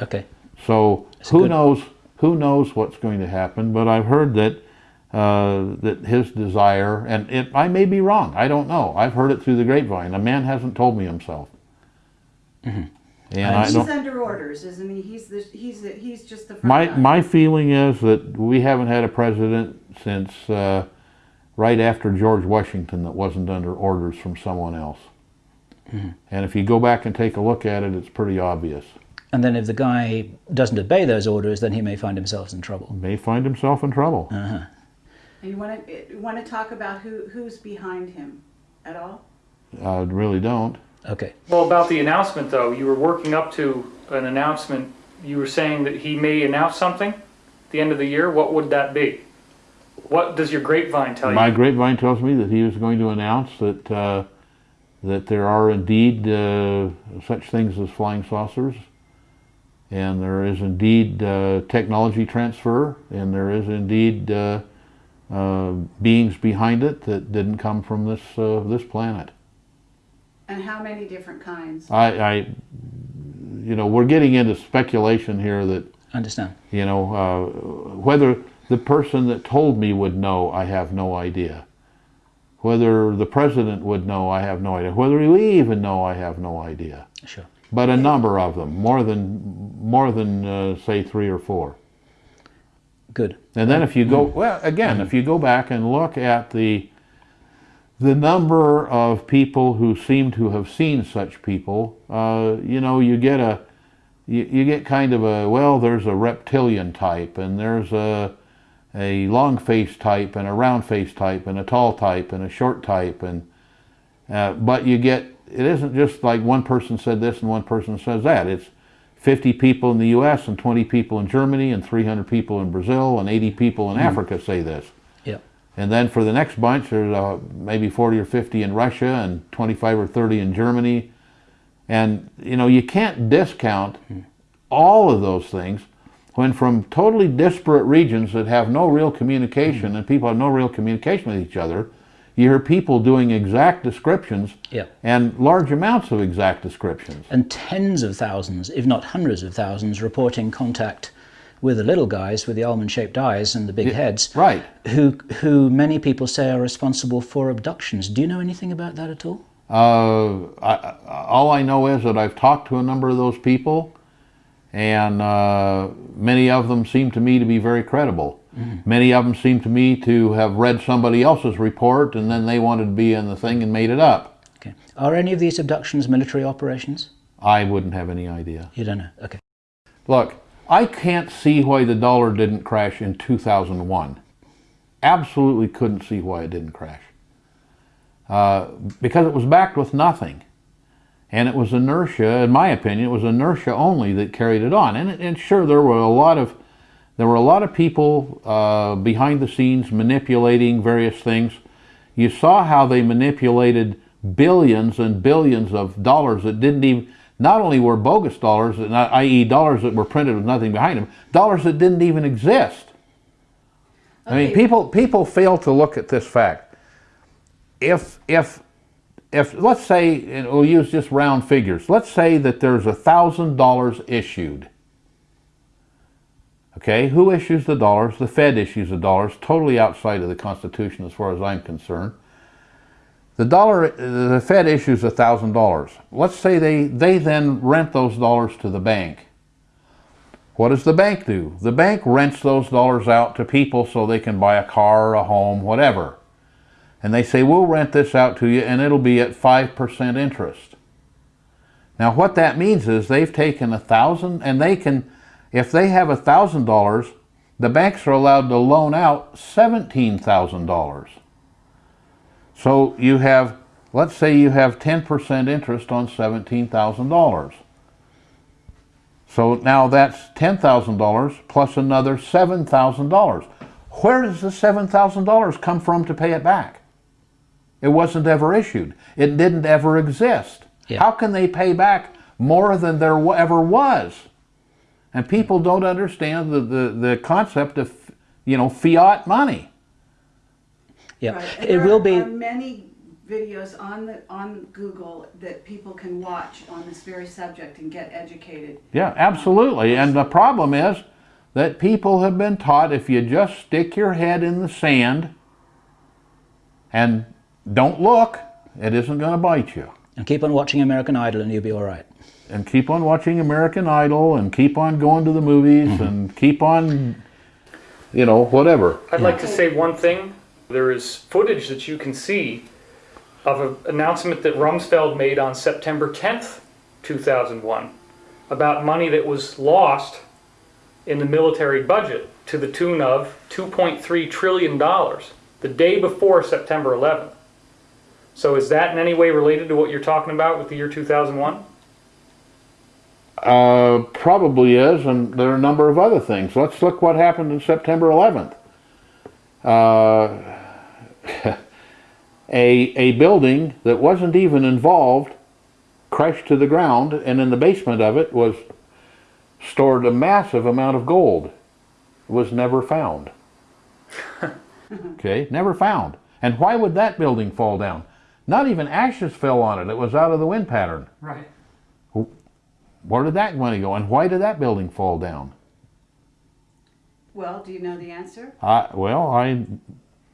okay. So That's who good. knows? Who knows what's going to happen? But I've heard that uh, that his desire, and it, I may be wrong. I don't know. I've heard it through the grapevine. A man hasn't told me himself. And I He's don't. under orders, isn't he? He's the, he's the, he's just the front My guy. my feeling is that we haven't had a president since uh, right after George Washington that wasn't under orders from someone else. And if you go back and take a look at it, it's pretty obvious. And then if the guy doesn't obey those orders, then he may find himself in trouble. May find himself in trouble. Uh-huh. And you want to, you want to talk about who, who's behind him at all? I really don't. Okay. Well, about the announcement though, you were working up to an announcement. You were saying that he may announce something at the end of the year. What would that be? What does your grapevine tell My you? My grapevine tells me that he was going to announce that uh, that there are indeed uh, such things as flying saucers, and there is indeed uh, technology transfer, and there is indeed uh, uh, beings behind it that didn't come from this uh, this planet. And how many different kinds? I, I, you know, we're getting into speculation here that Understand. you know uh, whether the person that told me would know, I have no idea. Whether the president would know, I have no idea. Whether we even know, I have no idea. Sure. But a number of them, more than more than uh, say three or four. Good. And then if you go well again, if you go back and look at the the number of people who seem to have seen such people, uh, you know, you get a you, you get kind of a well, there's a reptilian type, and there's a a long face type, and a round face type, and a tall type, and a short type, and uh, but you get it isn't just like one person said this and one person says that. It's 50 people in the U.S. and 20 people in Germany and 300 people in Brazil and 80 people in hmm. Africa say this. Yep. And then for the next bunch, there's uh, maybe 40 or 50 in Russia and 25 or 30 in Germany. And, you know, you can't discount hmm. all of those things when from totally disparate regions that have no real communication hmm. and people have no real communication with each other, you hear people doing exact descriptions Yeah. and large amounts of exact descriptions. And tens of thousands, if not hundreds of thousands, reporting contact with the little guys with the almond-shaped eyes and the big heads, Right. who, who many people say are responsible for abductions. Do you know anything about that at all? Uh, I- all I know is that I've talked to a number of those people, and uh, many of them seem to me to be very credible. Many of them seem to me to have read somebody else's report, and then they wanted to be in the thing and made it up. Okay. Are any of these abductions military operations? I wouldn't have any idea. You don't know. Okay. Look, I can't see why the dollar didn't crash in 2001. Absolutely couldn't see why it didn't crash. Uh, because it was backed with nothing. And it was inertia, in my opinion, it was inertia only that carried it on. And, and sure, there were a lot of there were a lot of people uh, behind the scenes manipulating various things. You saw how they manipulated billions and billions of dollars that didn't even, not only were bogus dollars, i.e. dollars that were printed with nothing behind them, dollars that didn't even exist. I mean, people, people fail to look at this fact. If, if, if, let's say, and we'll use just round figures, let's say that there's a thousand dollars issued. Okay, who issues the dollars? The Fed issues the dollars, totally outside of the Constitution as far as I'm concerned. The dollar, the Fed issues a thousand dollars. Let's say they, they then rent those dollars to the bank. What does the bank do? The bank rents those dollars out to people so they can buy a car, a home, whatever. And they say, we'll rent this out to you and it'll be at 5% interest. Now what that means is they've taken a thousand and they can, if they have a thousand dollars, the banks are allowed to loan out $17,000. So you have, let's say you have 10% interest on $17,000. So now that's $10,000 plus another $7,000. Where does the $7,000 come from to pay it back? It wasn't ever issued. It didn't ever exist. Yeah. How can they pay back more than there ever was? And people don't understand the, the, the concept of, you know, fiat money. Yeah. Right, It will are- be. are many videos on the, on Google that people can watch on this very subject and get educated. Yeah, absolutely. And the problem is that people have been taught if you just stick your head in the sand and don't look, it isn't going to bite you. And keep on watching American Idol and you'll be all right. And keep on watching American Idol and keep on going to the movies mm-hmm. and keep on, you know, whatever. I'd like to say one thing. There is footage that you can see of an announcement that Rumsfeld made on September 10th, 2001, about money that was lost in the military budget to the tune of $2.3 trillion the day before September 11th. So is that in any way related to what you're talking about with the year 2001? Uh, probably is, and there are a number of other things. Let's look what happened on September 11th. Uh, a, a building that wasn't even involved crashed to the ground, and in the basement of it was stored a massive amount of gold. It was never found. okay, never found. And why would that building fall down? Not even ashes fell on it. It was out of the wind pattern. Right. Where did that money go? And why did that building fall down? Well, do you know the answer? I, well, I,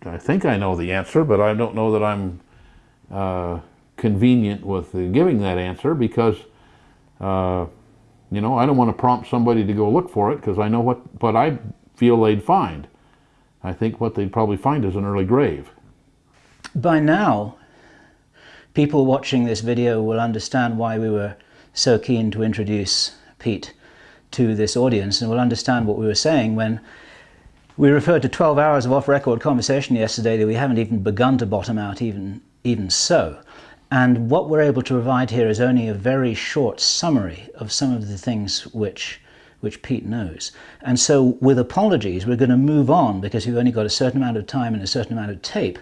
I think I know the answer, but I don't know that I'm uh, convenient with uh, giving that answer because, uh, you know, I don't want to prompt somebody to go look for it because I know what, what I feel they'd find. I think what they'd probably find is an early grave. By now, people watching this video will understand why we were so keen to introduce Pete to this audience and will understand what we were saying when we referred to 12 hours of off-record conversation yesterday that we haven't even begun to bottom out even, even so. And what we're able to provide here is only a very short summary of some of the things which which Pete knows. And so with apologies, we're going to move on because we've only got a certain amount of time and a certain amount of tape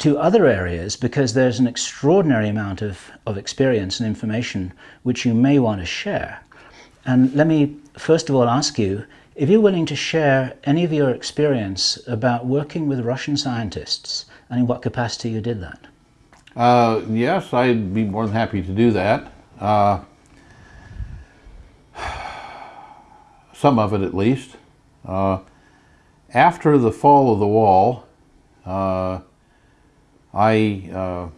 to other areas because there's an extraordinary amount of, of experience and information which you may want to share. And let me first of all ask you, if you're willing to share any of your experience about working with Russian scientists and in what capacity you did that. Uh, yes, I'd be more than happy to do that. Uh, some of it at least. Uh, after the fall of the wall, uh, I uh,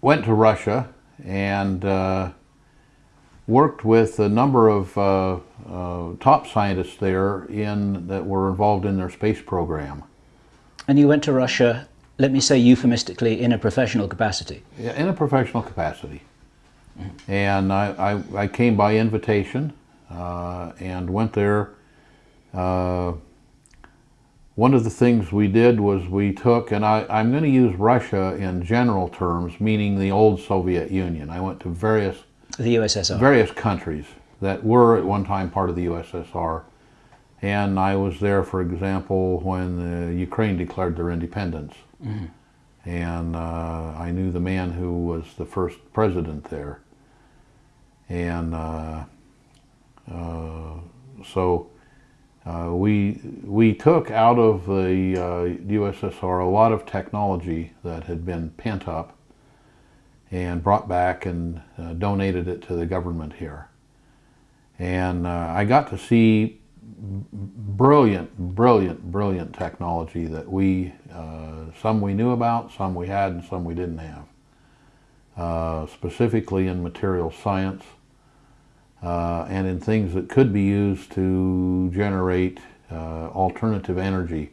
went to Russia and uh, worked with a number of uh, uh, top scientists there in that were involved in their space program. And you went to Russia, let me say euphemistically, in a professional capacity. Yeah, in a professional capacity. And I, I, I came by invitation uh, and went there. One of the things we did was we took, and I, I'm going to use Russia in general terms, meaning the old Soviet Union. I went to various The USSR. various countries that were at one time part of the USSR. And I was there, for example, when uh, Ukraine declared their independence. And uh, I knew the man who was the first president there. And uh, uh, so uh, we, we took out of the uh, USSR a lot of technology that had been pent up and brought back and uh, donated it to the government here. And uh, I got to see brilliant, brilliant, brilliant technology that we, uh, some we knew about, some we had, and some we didn't have. Specifically in material science uh, and in things that could be used to generate uh, alternative energy,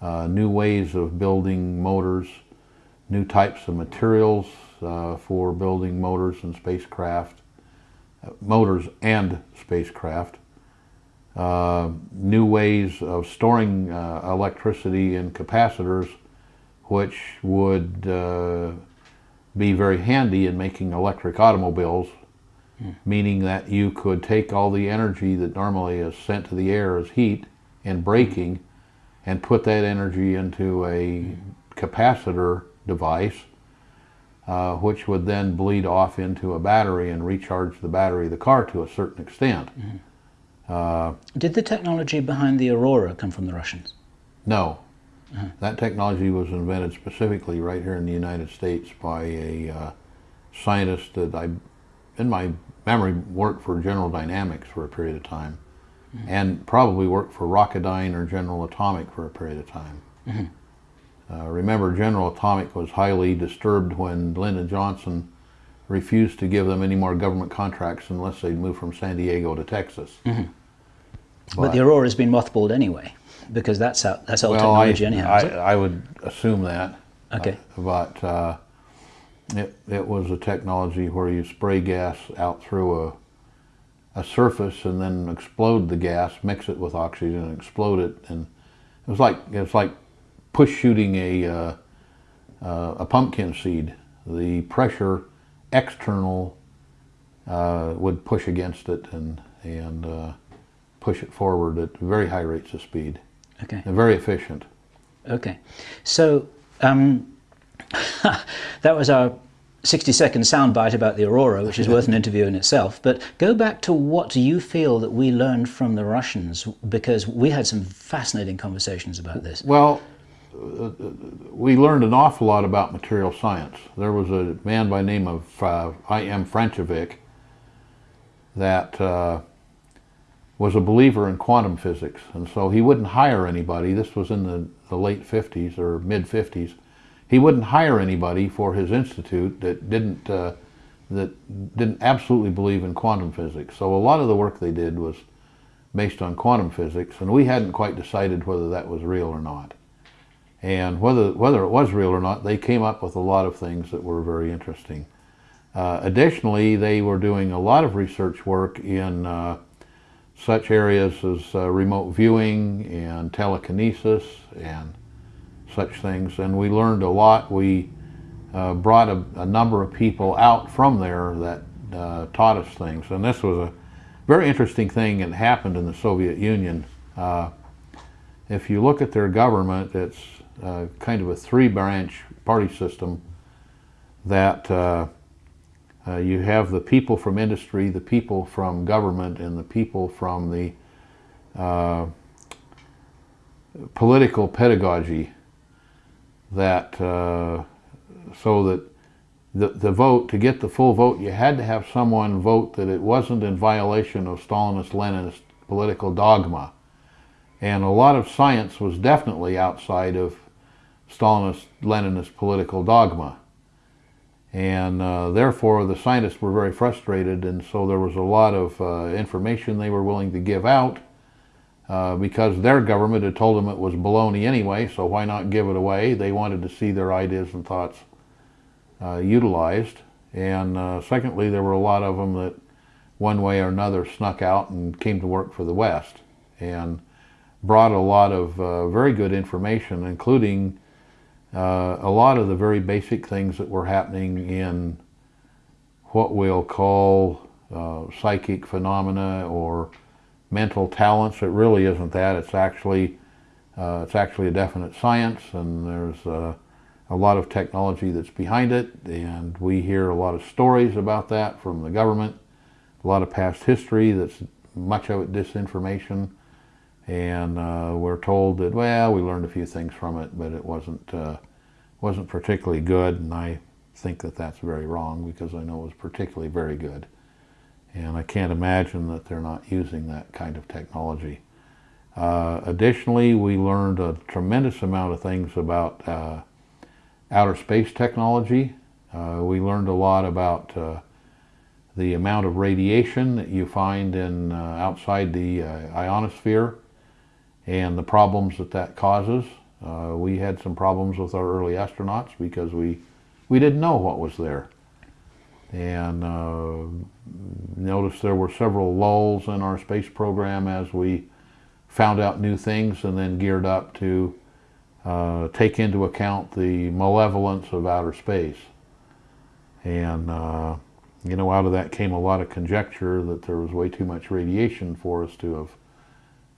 uh, new ways of building motors, new types of materials uh, for building motors and spacecraft, uh, motors and spacecraft, uh, new ways of storing electricity in capacitors, which would be very handy in making electric automobiles, meaning that you could take all the energy that normally is sent to the air as heat and braking and put that energy into a capacitor device uh, which would then bleed off into a battery and recharge the battery of the car to a certain extent. Uh, Did the technology behind the Aurora come from the Russians? no, that technology was invented specifically right here in the United States by a uh, scientist that I, in my memory, worked for General Dynamics for a period of time, and probably worked for Rocketdyne or General Atomic for a period of time. Uh, remember, General Atomic was highly disturbed when Lyndon Johnson refused to give them any more government contracts unless they'd move from San Diego to Texas. But, the Aurora's been mothballed anyway, because that's out, that's old well, I, technology anyhow. is I. I would assume that. Okay. Uh, but uh, it, it was a technology where you spray gas out through a, a surface and then explode the gas, mix it with oxygen, and explode it. And it was like it was like push shooting a uh, uh, a pumpkin seed. The pressure external uh, would push against it and and uh, push it forward at very high rates of speed Okay. and very efficient. Okay. So um, that was our 60 second soundbite about the Aurora, which is worth an interview in itself. But go back to what do you feel that we learned from the Russians? Because we had some fascinating conversations about this. Well, uh, we learned an awful lot about material science. There was a man by the name of uh, I.M. Frantsevich that uh, was a believer in quantum physics, and so he wouldn't hire anybody. This was in the, the late 50s or mid 50s. He wouldn't hire anybody for his institute that didn't uh, that didn't absolutely believe in quantum physics. So a lot of the work they did was based on quantum physics, and we hadn't quite decided whether that was real or not. And whether whether it was real or not, they came up with a lot of things that were very interesting. Uh, additionally, they were doing a lot of research work in uh, such areas as uh, remote viewing and telekinesis and such things, and we learned a lot. We uh, brought a, a number of people out from there that uh, taught us things, and this was a very interesting thing that happened in the Soviet Union. Uh, if you look at their government, it's uh, kind of a three-branch party system that uh, Uh, you have the people from industry, the people from government, and the people from the political pedagogy that uh, so that the, the vote, to get the full vote, you had to have someone vote that it wasn't in violation of Stalinist Leninist political dogma. And a lot of science was definitely outside of Stalinist Leninist political dogma. And uh, therefore, the scientists were very frustrated, and so there was a lot of uh, information they were willing to give out uh, because their government had told them it was baloney anyway, so why not give it away? They wanted to see their ideas and thoughts uh, utilized. And uh, secondly, there were a lot of them that one way or another snuck out and came to work for the West and brought a lot of uh, very good information, including uh, a lot of the very basic things that were happening in what we'll call psychic phenomena or mental talents. It really isn't that. It's actually uh, it's actually a definite science, and there's uh, a lot of technology that's behind it. And we hear a lot of stories about that from the government. A lot of past history that's much of it disinformation and uh, we're told that well we learned a few things from it but it wasn't uh, wasn't particularly good and I think that that's very wrong because I know it was particularly very good and I can't imagine that they're not using that kind of technology. Uh, additionally we learned a tremendous amount of things about uh, outer space technology. Uh, we learned a lot about uh, the amount of radiation that you find in outside the ionosphere and the problems that that causes. Uh, we had some problems with our early astronauts because we, we didn't know what was there. And uh, noticed there were several lulls in our space program as we found out new things and then geared up to uh, take into account the malevolence of outer space. And, uh, you know, out of that came a lot of conjecture that there was way too much radiation for us to have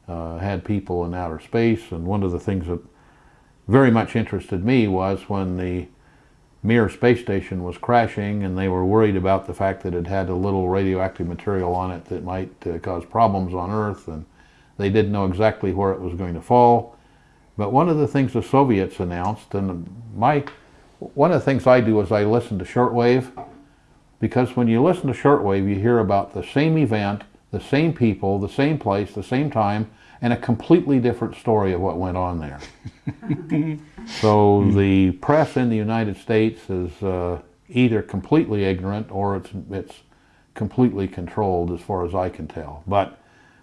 uh, had people in outer space. And one of the things that very much interested me was when the Mir space station was crashing and they were worried about the fact that it had a little radioactive material on it that might uh, cause problems on Earth and they didn't know exactly where it was going to fall. But one of the things the Soviets announced, and my one of the things I do is I listen to shortwave because when you listen to shortwave you hear about the same event the same people, the same place, the same time, and a completely different story of what went on there. so the press in the United States is uh, either completely ignorant or it's, it's completely controlled as far as I can tell. But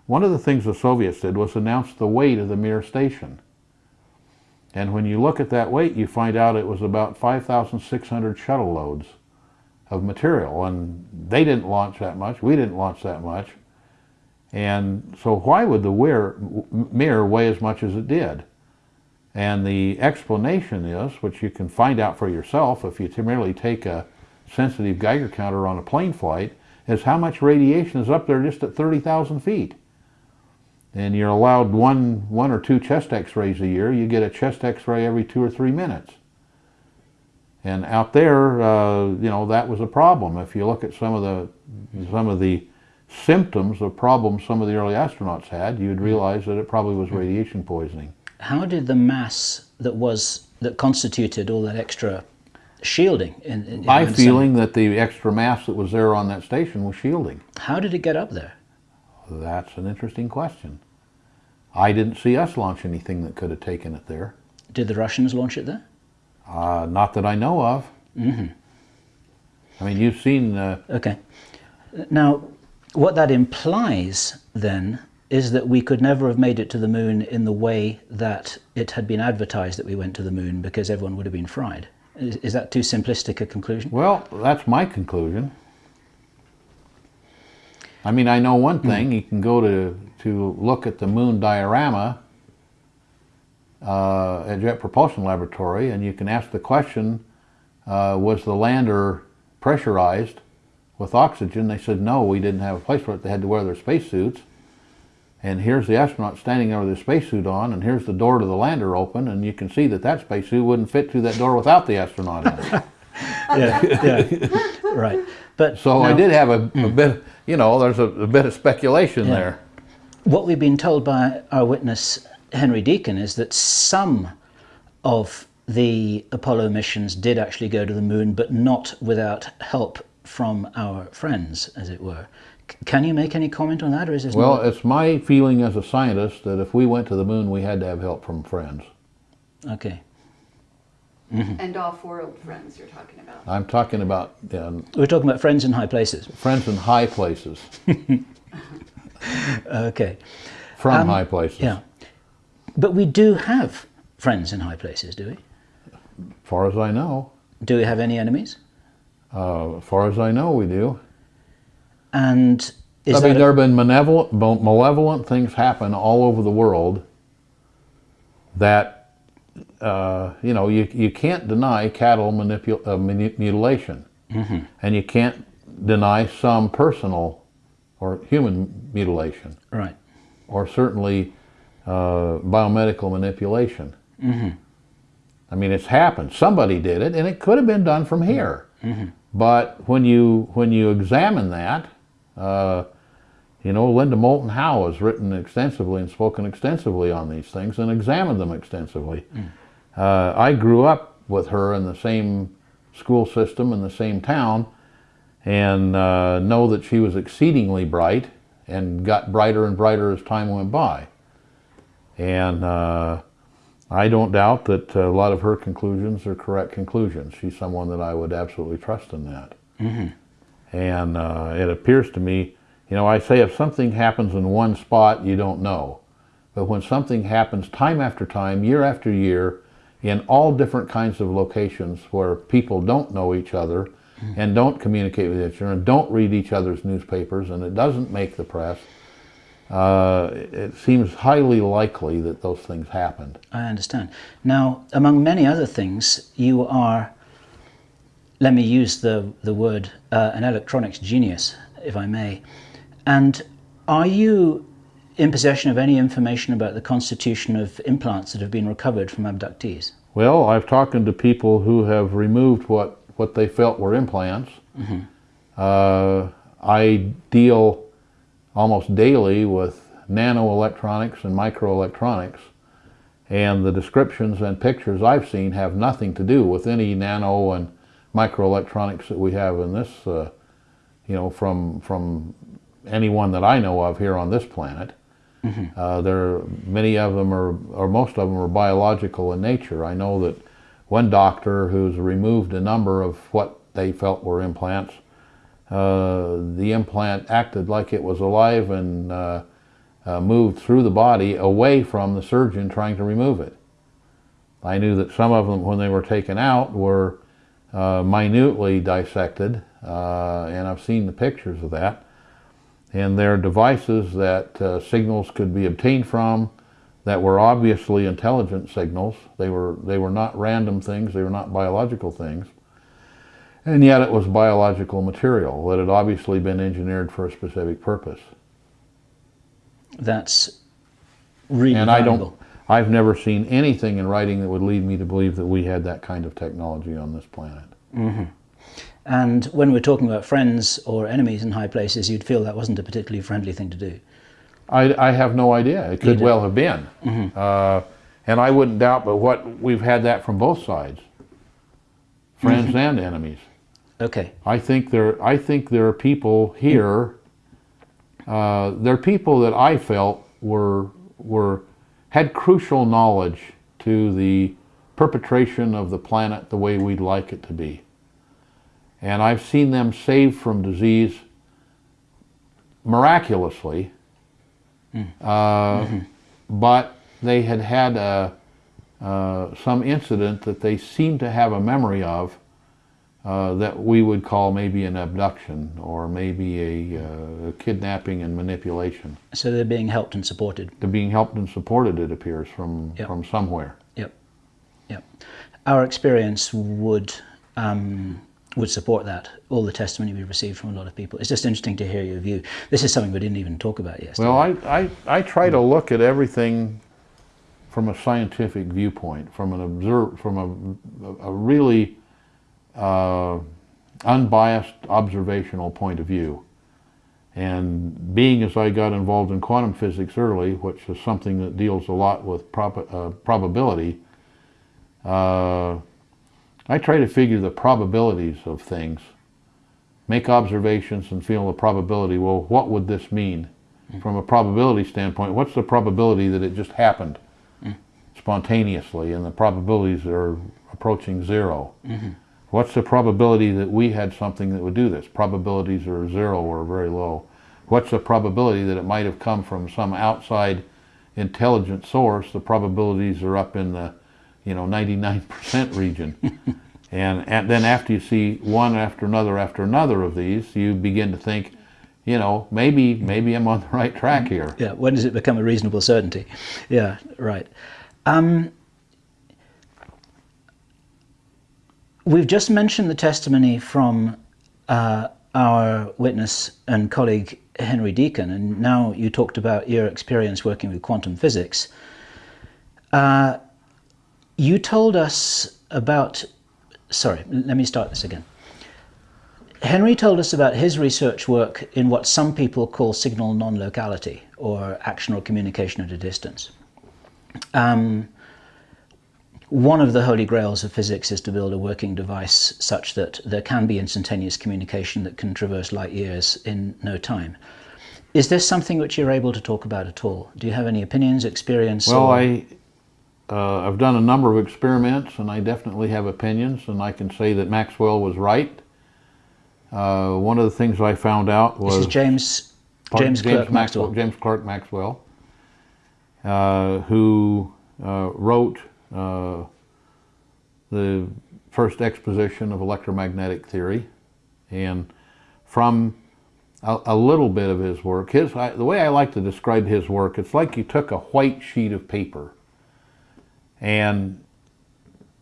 one of the things the Soviets did was announce the weight of the Mir station. And when you look at that weight, you find out it was about 5,600 shuttle loads of material. And they didn't launch that much. We didn't launch that much. And so why would the Mir weigh as much as it did? And the explanation is, which you can find out for yourself if you merely take a sensitive Geiger counter on a plane flight, is how much radiation is up there just at 30,000 feet. And you're allowed one, one or two chest x-rays a year. You get a chest x-ray every two or three minutes. And out there, uh, you know, that was a problem. If you look at some of the, some of the symptoms of problems some of the early astronauts had, you'd realize that it probably was radiation poisoning. How did the mass that was that constituted all that extra shielding? In, in My feeling that the extra mass that was there on that station was shielding. How did it get up there? That's an interesting question. I didn't see us launch anything that could have taken it there. Did the Russians launch it there? Uh, not that I know of. Mm -hmm. I mean, you've seen. Uh, okay. Now, what that implies then is that we could never have made it to the moon in the way that it had been advertised that we went to the moon because everyone would have been fried. Is, is that too simplistic a conclusion? Well, that's my conclusion. I mean, I know one thing. Mm. You can go to, to look at the moon diorama uh, at Jet Propulsion Laboratory and you can ask the question, uh, was the lander pressurized with oxygen. They said, no, we didn't have a place for it. They had to wear their spacesuits. And here's the astronaut standing there with his spacesuit on, and here's the door to the lander open, and you can see that that spacesuit wouldn't fit through that door without the astronaut in it. yeah, yeah, right. But So I did have a, a hmm. bit, you know, there's a, a bit of speculation Yeah. there. What we've been told by our witness, Henry Deacon, is that some of the Apollo missions did actually go to the moon, but not without help from our friends, as it were. C- Can you make any comment on that, or is this Well, not? it's my feeling as a scientist that if we went to the moon, we had to have help from friends. Okay. And off-world friends you're talking about. I'm talking about um, We're talking about friends in high places. friends in high places, Okay. from high places. Um, Yeah. But we do have friends in high places, do we? As far as I know, Do we have any enemies? uh, as far as I know, we do. And is I mean, a- there have been malevolent, malevolent things happen all over the world that, uh, you know, you, you can't deny cattle manipul- uh, mutilation. And you can't deny some personal or human mutilation, right? or certainly uh, biomedical manipulation. I mean, it's happened. Somebody did it, and it could have been done from here. But when you when you examine that, uh, you know, Linda Moulton Howe has written extensively and spoken extensively on these things and examined them extensively. Uh, I grew up with her in the same school system in the same town, and uh, know that she was exceedingly bright and got brighter and brighter as time went by. And uh, I don't doubt that a lot of her conclusions are correct conclusions. She's someone that I would absolutely trust in that. And uh, it appears to me, you know, I say if something happens in one spot, you don't know. But when something happens time after time, year after year, in all different kinds of locations where people don't know each other and don't communicate with each other and don't read each other's newspapers and it doesn't make the press, uh, it seems highly likely that those things happened. I understand. Now, among many other things, you are, let me use the, the word, uh, an electronics genius, if I may. And are you in possession of any information about the constitution of implants that have been recovered from abductees? Well, I've talked to people who have removed what, what they felt were implants. Uh, I deal almost daily with nanoelectronics and microelectronics, and the descriptions and pictures I've seen have nothing to do with any nano and microelectronics that we have in this, uh, you know, from from anyone that I know of here on this planet. Uh, there, many of them are, or most of them are biological in nature. I know that one doctor who's removed a number of what they felt were implants, uh, the implant acted like it was alive and uh, uh, moved through the body away from the surgeon trying to remove it. I knew that some of them, when they were taken out, were uh, minutely dissected, uh, and I've seen the pictures of that and they're devices that uh, signals could be obtained from that were obviously intelligent signals. They were they were not random things. They were not biological things. And yet it was biological material that had obviously been engineered for a specific purpose. That's really and I don't I've never seen anything in writing that would lead me to believe that we had that kind of technology on this planet. And when we're talking about friends or enemies in high places, you'd feel that wasn't a particularly friendly thing to do. I, I have no idea. It could well have been. Uh, and I wouldn't doubt but what we've had that from both sides. Friends and enemies. Okay. I think there I think there are people here uh, there are people that I felt were were had crucial knowledge to the perpetration of the planet the way we'd like it to be. And I've seen them saved from disease miraculously, uh, but they had had a, uh, some incident that they seemed to have a memory of uh, that we would call maybe an abduction or maybe a, uh, kidnapping and manipulation. So they're being helped and supported. They're being helped and supported, it appears, from, Yep. from somewhere. Yep. Yep. Our experience would um, would support that. All the testimony we received from a lot of people. It's just interesting to hear your view. This is something we didn't even talk about yesterday. Well, I, I, I try to look at everything from a scientific viewpoint, from an observe, from a, a really uh, unbiased observational point of view. And being as I got involved in quantum physics early, which is something that deals a lot with prob uh, probability, uh, I try to figure the probabilities of things, make observations and feel the probability, well, what would this mean? From a probability standpoint, what's the probability that it just happened spontaneously and the probabilities are approaching 0 What's the probability that we had something that would do this? Probabilities are zero or very low. What's the probability that it might have come from some outside intelligent source? The probabilities are up in the, you know, 99% region. and, and then after you see one after another after another of these, you begin to think, you know, maybe maybe I'm on the right track here. Yeah, when does it become a reasonable certainty? Yeah, right. Um, we've just mentioned the testimony from uh, our witness and colleague Henry Deacon, and now you talked about your experience working with quantum physics. Uh, you told us about, sorry, let me start this again. Henry told us about his research work in what some people call signal non-locality, or action or communication at a distance. Um, one of the holy grails of physics is to build a working device such that there can be instantaneous communication that can traverse light years in no time. Is this something which you're able to talk about at all? Do you have any opinions, experience? Well, or- I, uh, I've done a number of experiments and I definitely have opinions and I can say that Maxwell was right. Uh, one of the things I found out was This is James, Pardon? James Clerk Maxwell. James Clerk Maxwell, uh, who uh, wrote uh, the first exposition of electromagnetic theory, and from a, a little bit of his work, his I, the way I like to describe his work, it's like you took a white sheet of paper, and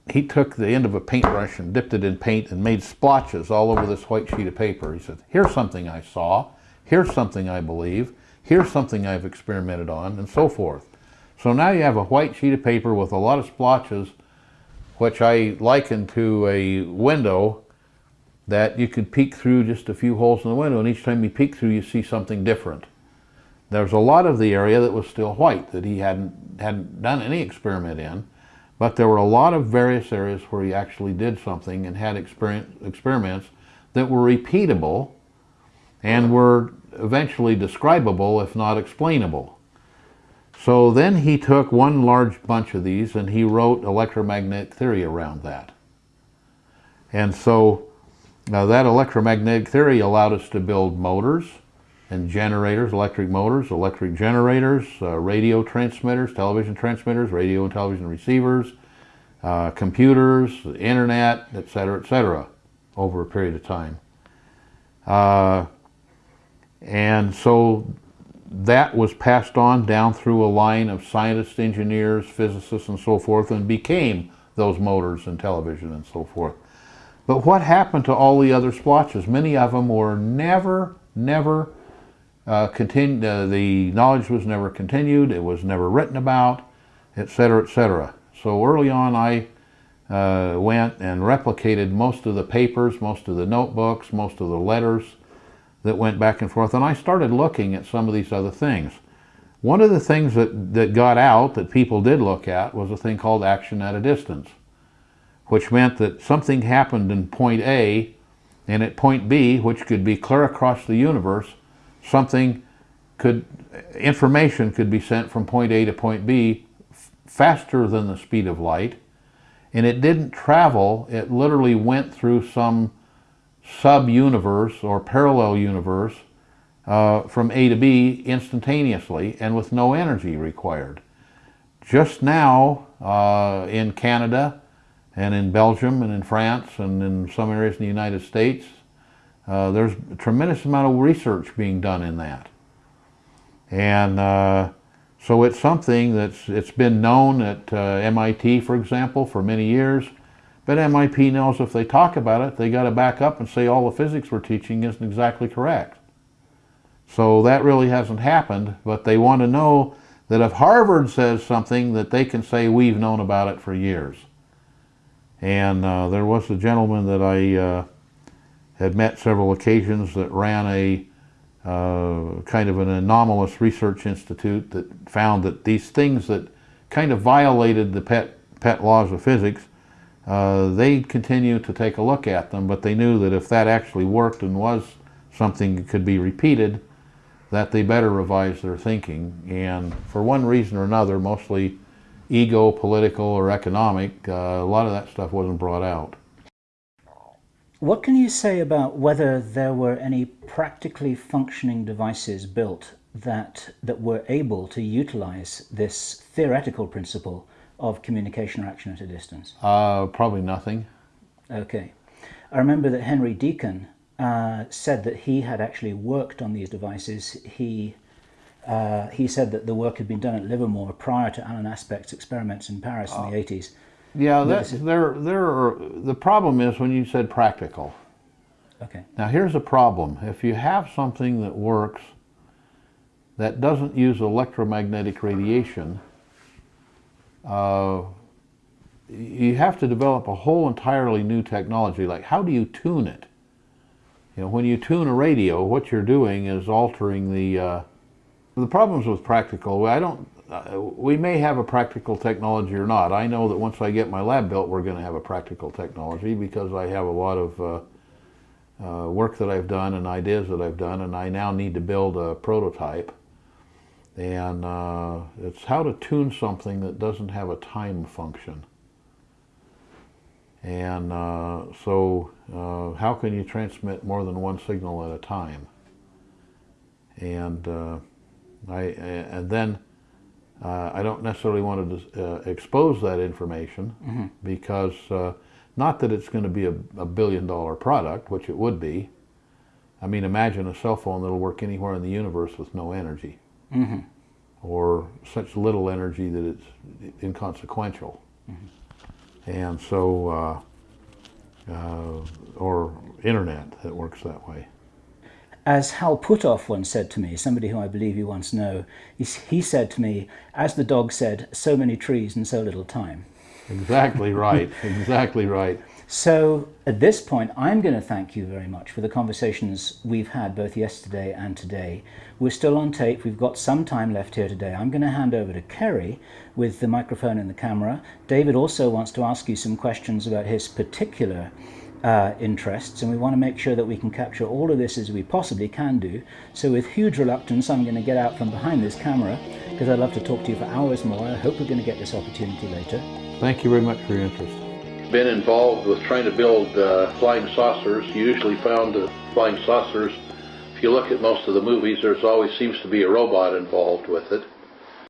he took the end of a paintbrush and dipped it in paint and made splotches all over this white sheet of paper. He said, here's something I saw, here's something I believe, here's something I've experimented on, and so forth. So now you have a white sheet of paper with a lot of splotches, which I liken to a window that you could peek through just a few holes in the window, and each time you peek through, you see something different. There's a lot of the area that was still white that he hadn't, hadn't done any experiment in, but there were a lot of various areas where he actually did something and had experiments that were repeatable and were eventually describable, if not explainable. So then he took one large bunch of these and he wrote electromagnetic theory around that. And so uh, that electromagnetic theory allowed us to build motors and generators, electric motors, electric generators, uh, radio transmitters, television transmitters, radio and television receivers, uh, computers, internet, etc., etc., over a period of time. Uh, and so that was passed on down through a line of scientists, engineers, physicists, and so forth, and became those motors and television and so forth. But what happened to all the other splotches? Many of them were never, never uh, continued. Uh, the knowledge was never continued. It was never written about, etc., etc. So early on, I uh, went and replicated most of the papers, most of the notebooks, most of the letters that went back and forth, and I started looking at some of these other things. One of the things that, that got out that people did look at was a thing called action at a distance, which meant that something happened in point A and at point B, which could be clear across the universe, something could, information could be sent from point A to point B faster than the speed of light, and it didn't travel, it literally went through some sub-universe or parallel universe uh, from A to B instantaneously and with no energy required. Just now uh, in Canada and in Belgium and in France and in some areas in the United States, uh, there's a tremendous amount of research being done in that. And uh, so it's something that's it's been known at uh, MIT, for example, for many years. But MIT knows if they talk about it, they got to back up and say all the physics we're teaching isn't exactly correct. So that really hasn't happened, but they want to know that if Harvard says something, that they can say we've known about it for years. And uh, there was a gentleman that I uh, had met several occasions that ran a uh, kind of an anomalous research institute that found that these things that kind of violated the pet, pet laws of physics, uh, they continued to take a look at them, but they knew that if that actually worked and was something that could be repeated, that they better revise their thinking. And for one reason or another, mostly ego, political, or economic, uh, a lot of that stuff wasn't brought out. What can you say about whether there were any practically functioning devices built that, that were able to utilize this theoretical principle of communication or action at a distance? Uh, probably nothing. Okay. I remember that Henry Deacon uh, said that he had actually worked on these devices. He uh, he said that the work had been done at Livermore prior to Alain Aspect's experiments in Paris in the 80s. Yeah, that, there, there are, the problem is when you said practical. Okay. Now here's a problem. If you have something that works that doesn't use electromagnetic radiation, uh, you have to develop a whole entirely new technology. Like how do you tune it? You know, when you tune a radio, what you're doing is altering the, uh, the problems with practical, I don't, uh, we may have a practical technology or not. I know that once I get my lab built, we're going to have a practical technology because I have a lot of uh, uh, work that I've done and ideas that I've done, and I now need to build a prototype. And uh, it's how to tune something that doesn't have a time function. And uh, so, uh, how can you transmit more than one signal at a time? And I, and then uh, I don't necessarily want to uh, expose that information mm -hmm. because uh, not that it's going to be a, a, billion dollar product, which it would be. I mean, imagine a cell phone that'll work anywhere in the universe with no energy mm -hmm. or such little energy that it's inconsequential. Mm -hmm. And so, uh, uh, or internet that works that way. As Hal Puthoff once said to me, somebody who I believe you once know, he, he said to me, as the dog said, so many trees and so little time. Exactly right, exactly right. So at this point, I'm going to thank you very much for the conversations we've had both yesterday and today. We're still on tape. We've got some time left here today. I'm going to hand over to Kerry with the microphone and the camera. David also wants to ask you some questions about his particular uh, interests and we want to make sure that we can capture all of this as we possibly can do. So with huge reluctance I'm going to get out from behind this camera because I'd love to talk to you for hours more. I hope we're going to get this opportunity later. Thank you very much for your interest. Been involved with trying to build uh, flying saucers. You usually found uh, flying saucers, if you look at most of the movies, there's always seems to be a robot involved with it.